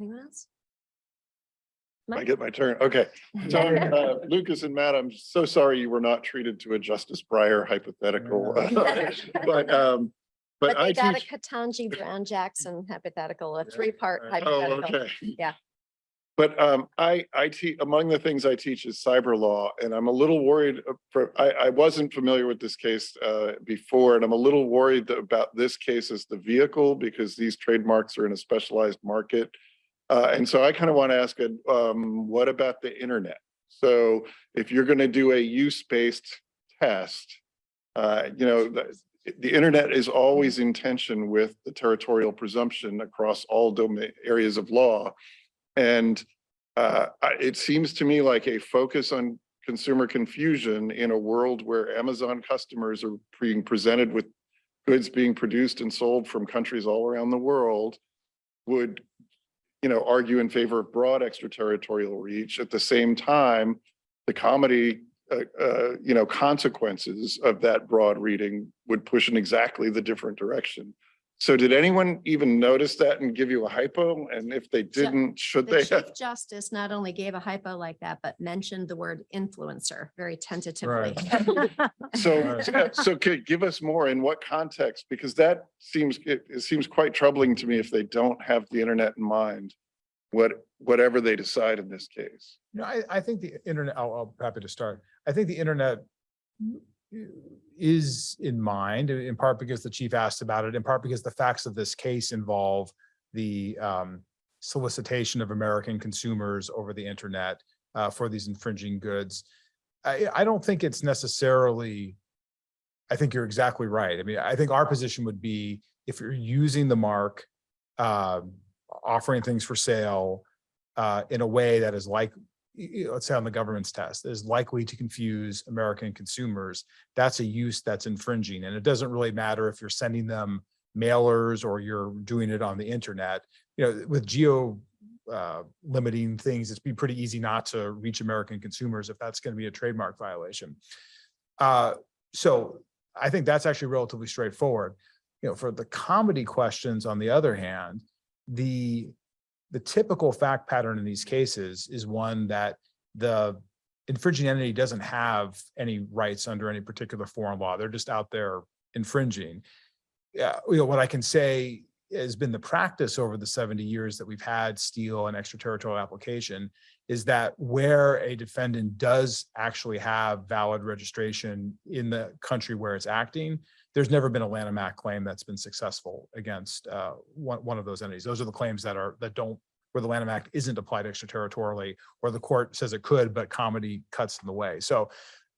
S1: Anyone else?
S8: I get my turn. Okay. So uh, Lucas and Matt, I'm so sorry you were not treated to a Justice Breyer hypothetical. But, um, but
S1: But
S8: I
S1: they got a
S8: teach.
S1: Ketanji Brown Jackson hypothetical, a three-part
S8: Oh,
S1: hypothetical.
S8: okay.
S1: Yeah.
S8: But um, I, I teach, among the things I teach is cyber law, and I'm a little worried, uh, for, I, I wasn't familiar with this case uh, before, and I'm a little worried about this case as the vehicle, because these trademarks are in a specialized market. Uh, and so I kind of want to ask, um, what about the internet? So if you're going to do a use-based test, uh, you know, the, the internet is always in tension with the territorial presumption across all domain areas of law. And uh, it seems to me like a focus on consumer confusion in a world where Amazon customers are being presented with goods being produced and sold from countries all around the world would, you know, argue in favor of broad extraterritorial reach. At the same time, the comity, uh, uh, you know, consequences of that broad reading would push in exactly the different direction. So did anyone even notice that and give you a hypo? And if they didn't, should
S1: The
S8: they?
S1: Chief Justice not only gave a hypo like that, but mentioned the word influencer very tentatively.
S8: So,
S3: Right.
S8: so could give us more in what context? Because that seems, it, it seems quite troubling to me if they don't have the internet in mind. What, whatever they decide in this case.
S3: You know, I, I think the internet, I'll, I'll happy to start. I think the internet is in mind, in in part because the chief asked about it, in part because the facts of this case involve the um, solicitation of American consumers over the internet uh, for these infringing goods. I, I don't think it's necessarily, I think you're exactly right. I mean, I think our position would be if you're using the mark, um, offering things for sale uh, in a way that is like, let's say on the government's test, is likely to confuse American consumers, that's a use that's infringing. And it doesn't really matter if you're sending them mailers or you're doing it on the internet. You know, with geo uh, limiting things, it's be pretty easy not to reach American consumers if that's going to be a trademark violation. Uh, so I think that's actually relatively straightforward. You know, for the comity questions, on the other hand, the the typical fact pattern in these cases is one that the infringing entity doesn't have any rights under any particular foreign law. They're just out there infringing. Yeah, you know, what I can say has been the practice over the 70 years that we've had Steele and extraterritorial application is that where a defendant does actually have valid registration in the country where it's acting, there's never been a Lanham Act claim that's been successful against uh, one, one of those entities. Those are the claims that are, that don't, where the Lanham Act isn't applied extraterritorially, or the court says it could, but comity cuts in the way. So,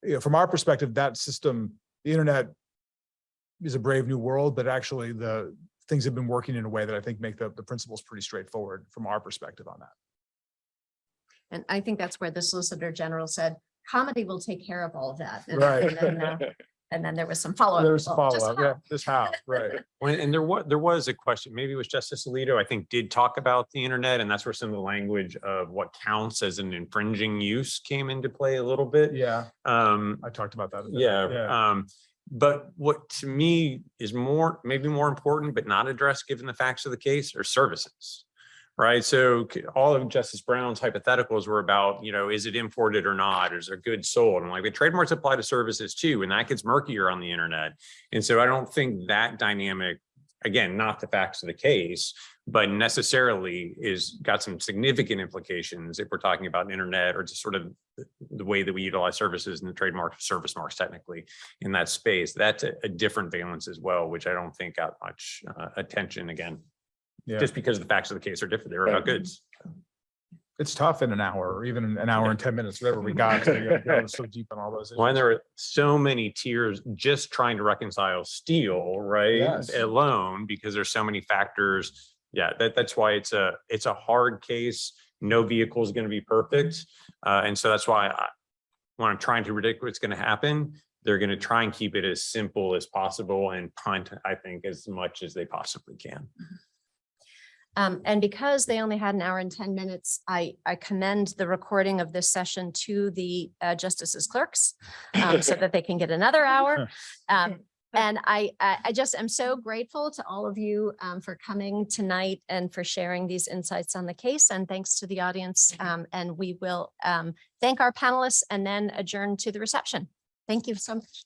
S3: you know, from our perspective, that system, the internet is a brave new world, but actually the things have been working in a way that I think make the, the principles pretty straightforward from our perspective on that.
S1: And I think that's where the Solicitor General said, comity will take care of all of that. And-
S3: Right.
S1: And then, uh, and then there was some follow-up.
S3: There's a
S1: well,
S3: follow-up,
S1: how?
S3: yeah, this how, right.
S4: Well, And there was, there was a question, maybe it was Justice Alito, I think, did talk about the internet, and that's where some of the language of what counts as an infringing use came into play a little bit.
S3: Yeah,
S4: Um,
S3: I talked about that. a bit,
S4: yeah, um, but what to me is more, maybe more important, but not addressed given the facts of the case are services. Right, so all of Justice Brown's hypotheticals were about, you know, is it imported or not? Is there goods sold? And like the trademarks apply to services too, and that gets murkier on the internet. And so I don't think that dynamic, again, not the facts of the case, but necessarily is got some significant implications if we're talking about internet or just sort of the- way that we utilize services and the trademark service marks technically in that space. That's a, a different valence as well, which I don't think got much uh, attention again,
S3: Yeah,
S4: just because the facts of the case are different. They're about goods.
S3: it's tough in an hour, or even an hour and 10 minutes, whatever we got. to, you know, go So deep in all those.
S4: When
S3: issues.
S4: there are so many tiers just trying to reconcile Steele, right?
S3: Yes.
S4: Alone, because there's so many factors. Yeah, that, that's why it's a, it's a hard case. No vehicle is going to be perfect. Uh, and so that's why I, when I'm trying to predict what's going to happen, they're going to try and keep it as simple as possible and punt, I think, as much as they possibly can.
S1: Um, and because they only had an hour and ten minutes, I, I commend the recording of this session to the uh, justices clerks um, so that they can get another hour. Um, and I, I, I just am so grateful to all of you um, for coming tonight and for sharing these insights on the case. And thanks to the audience. Um, and we will um, thank our panelists and then adjourn to the reception. Thank you so much.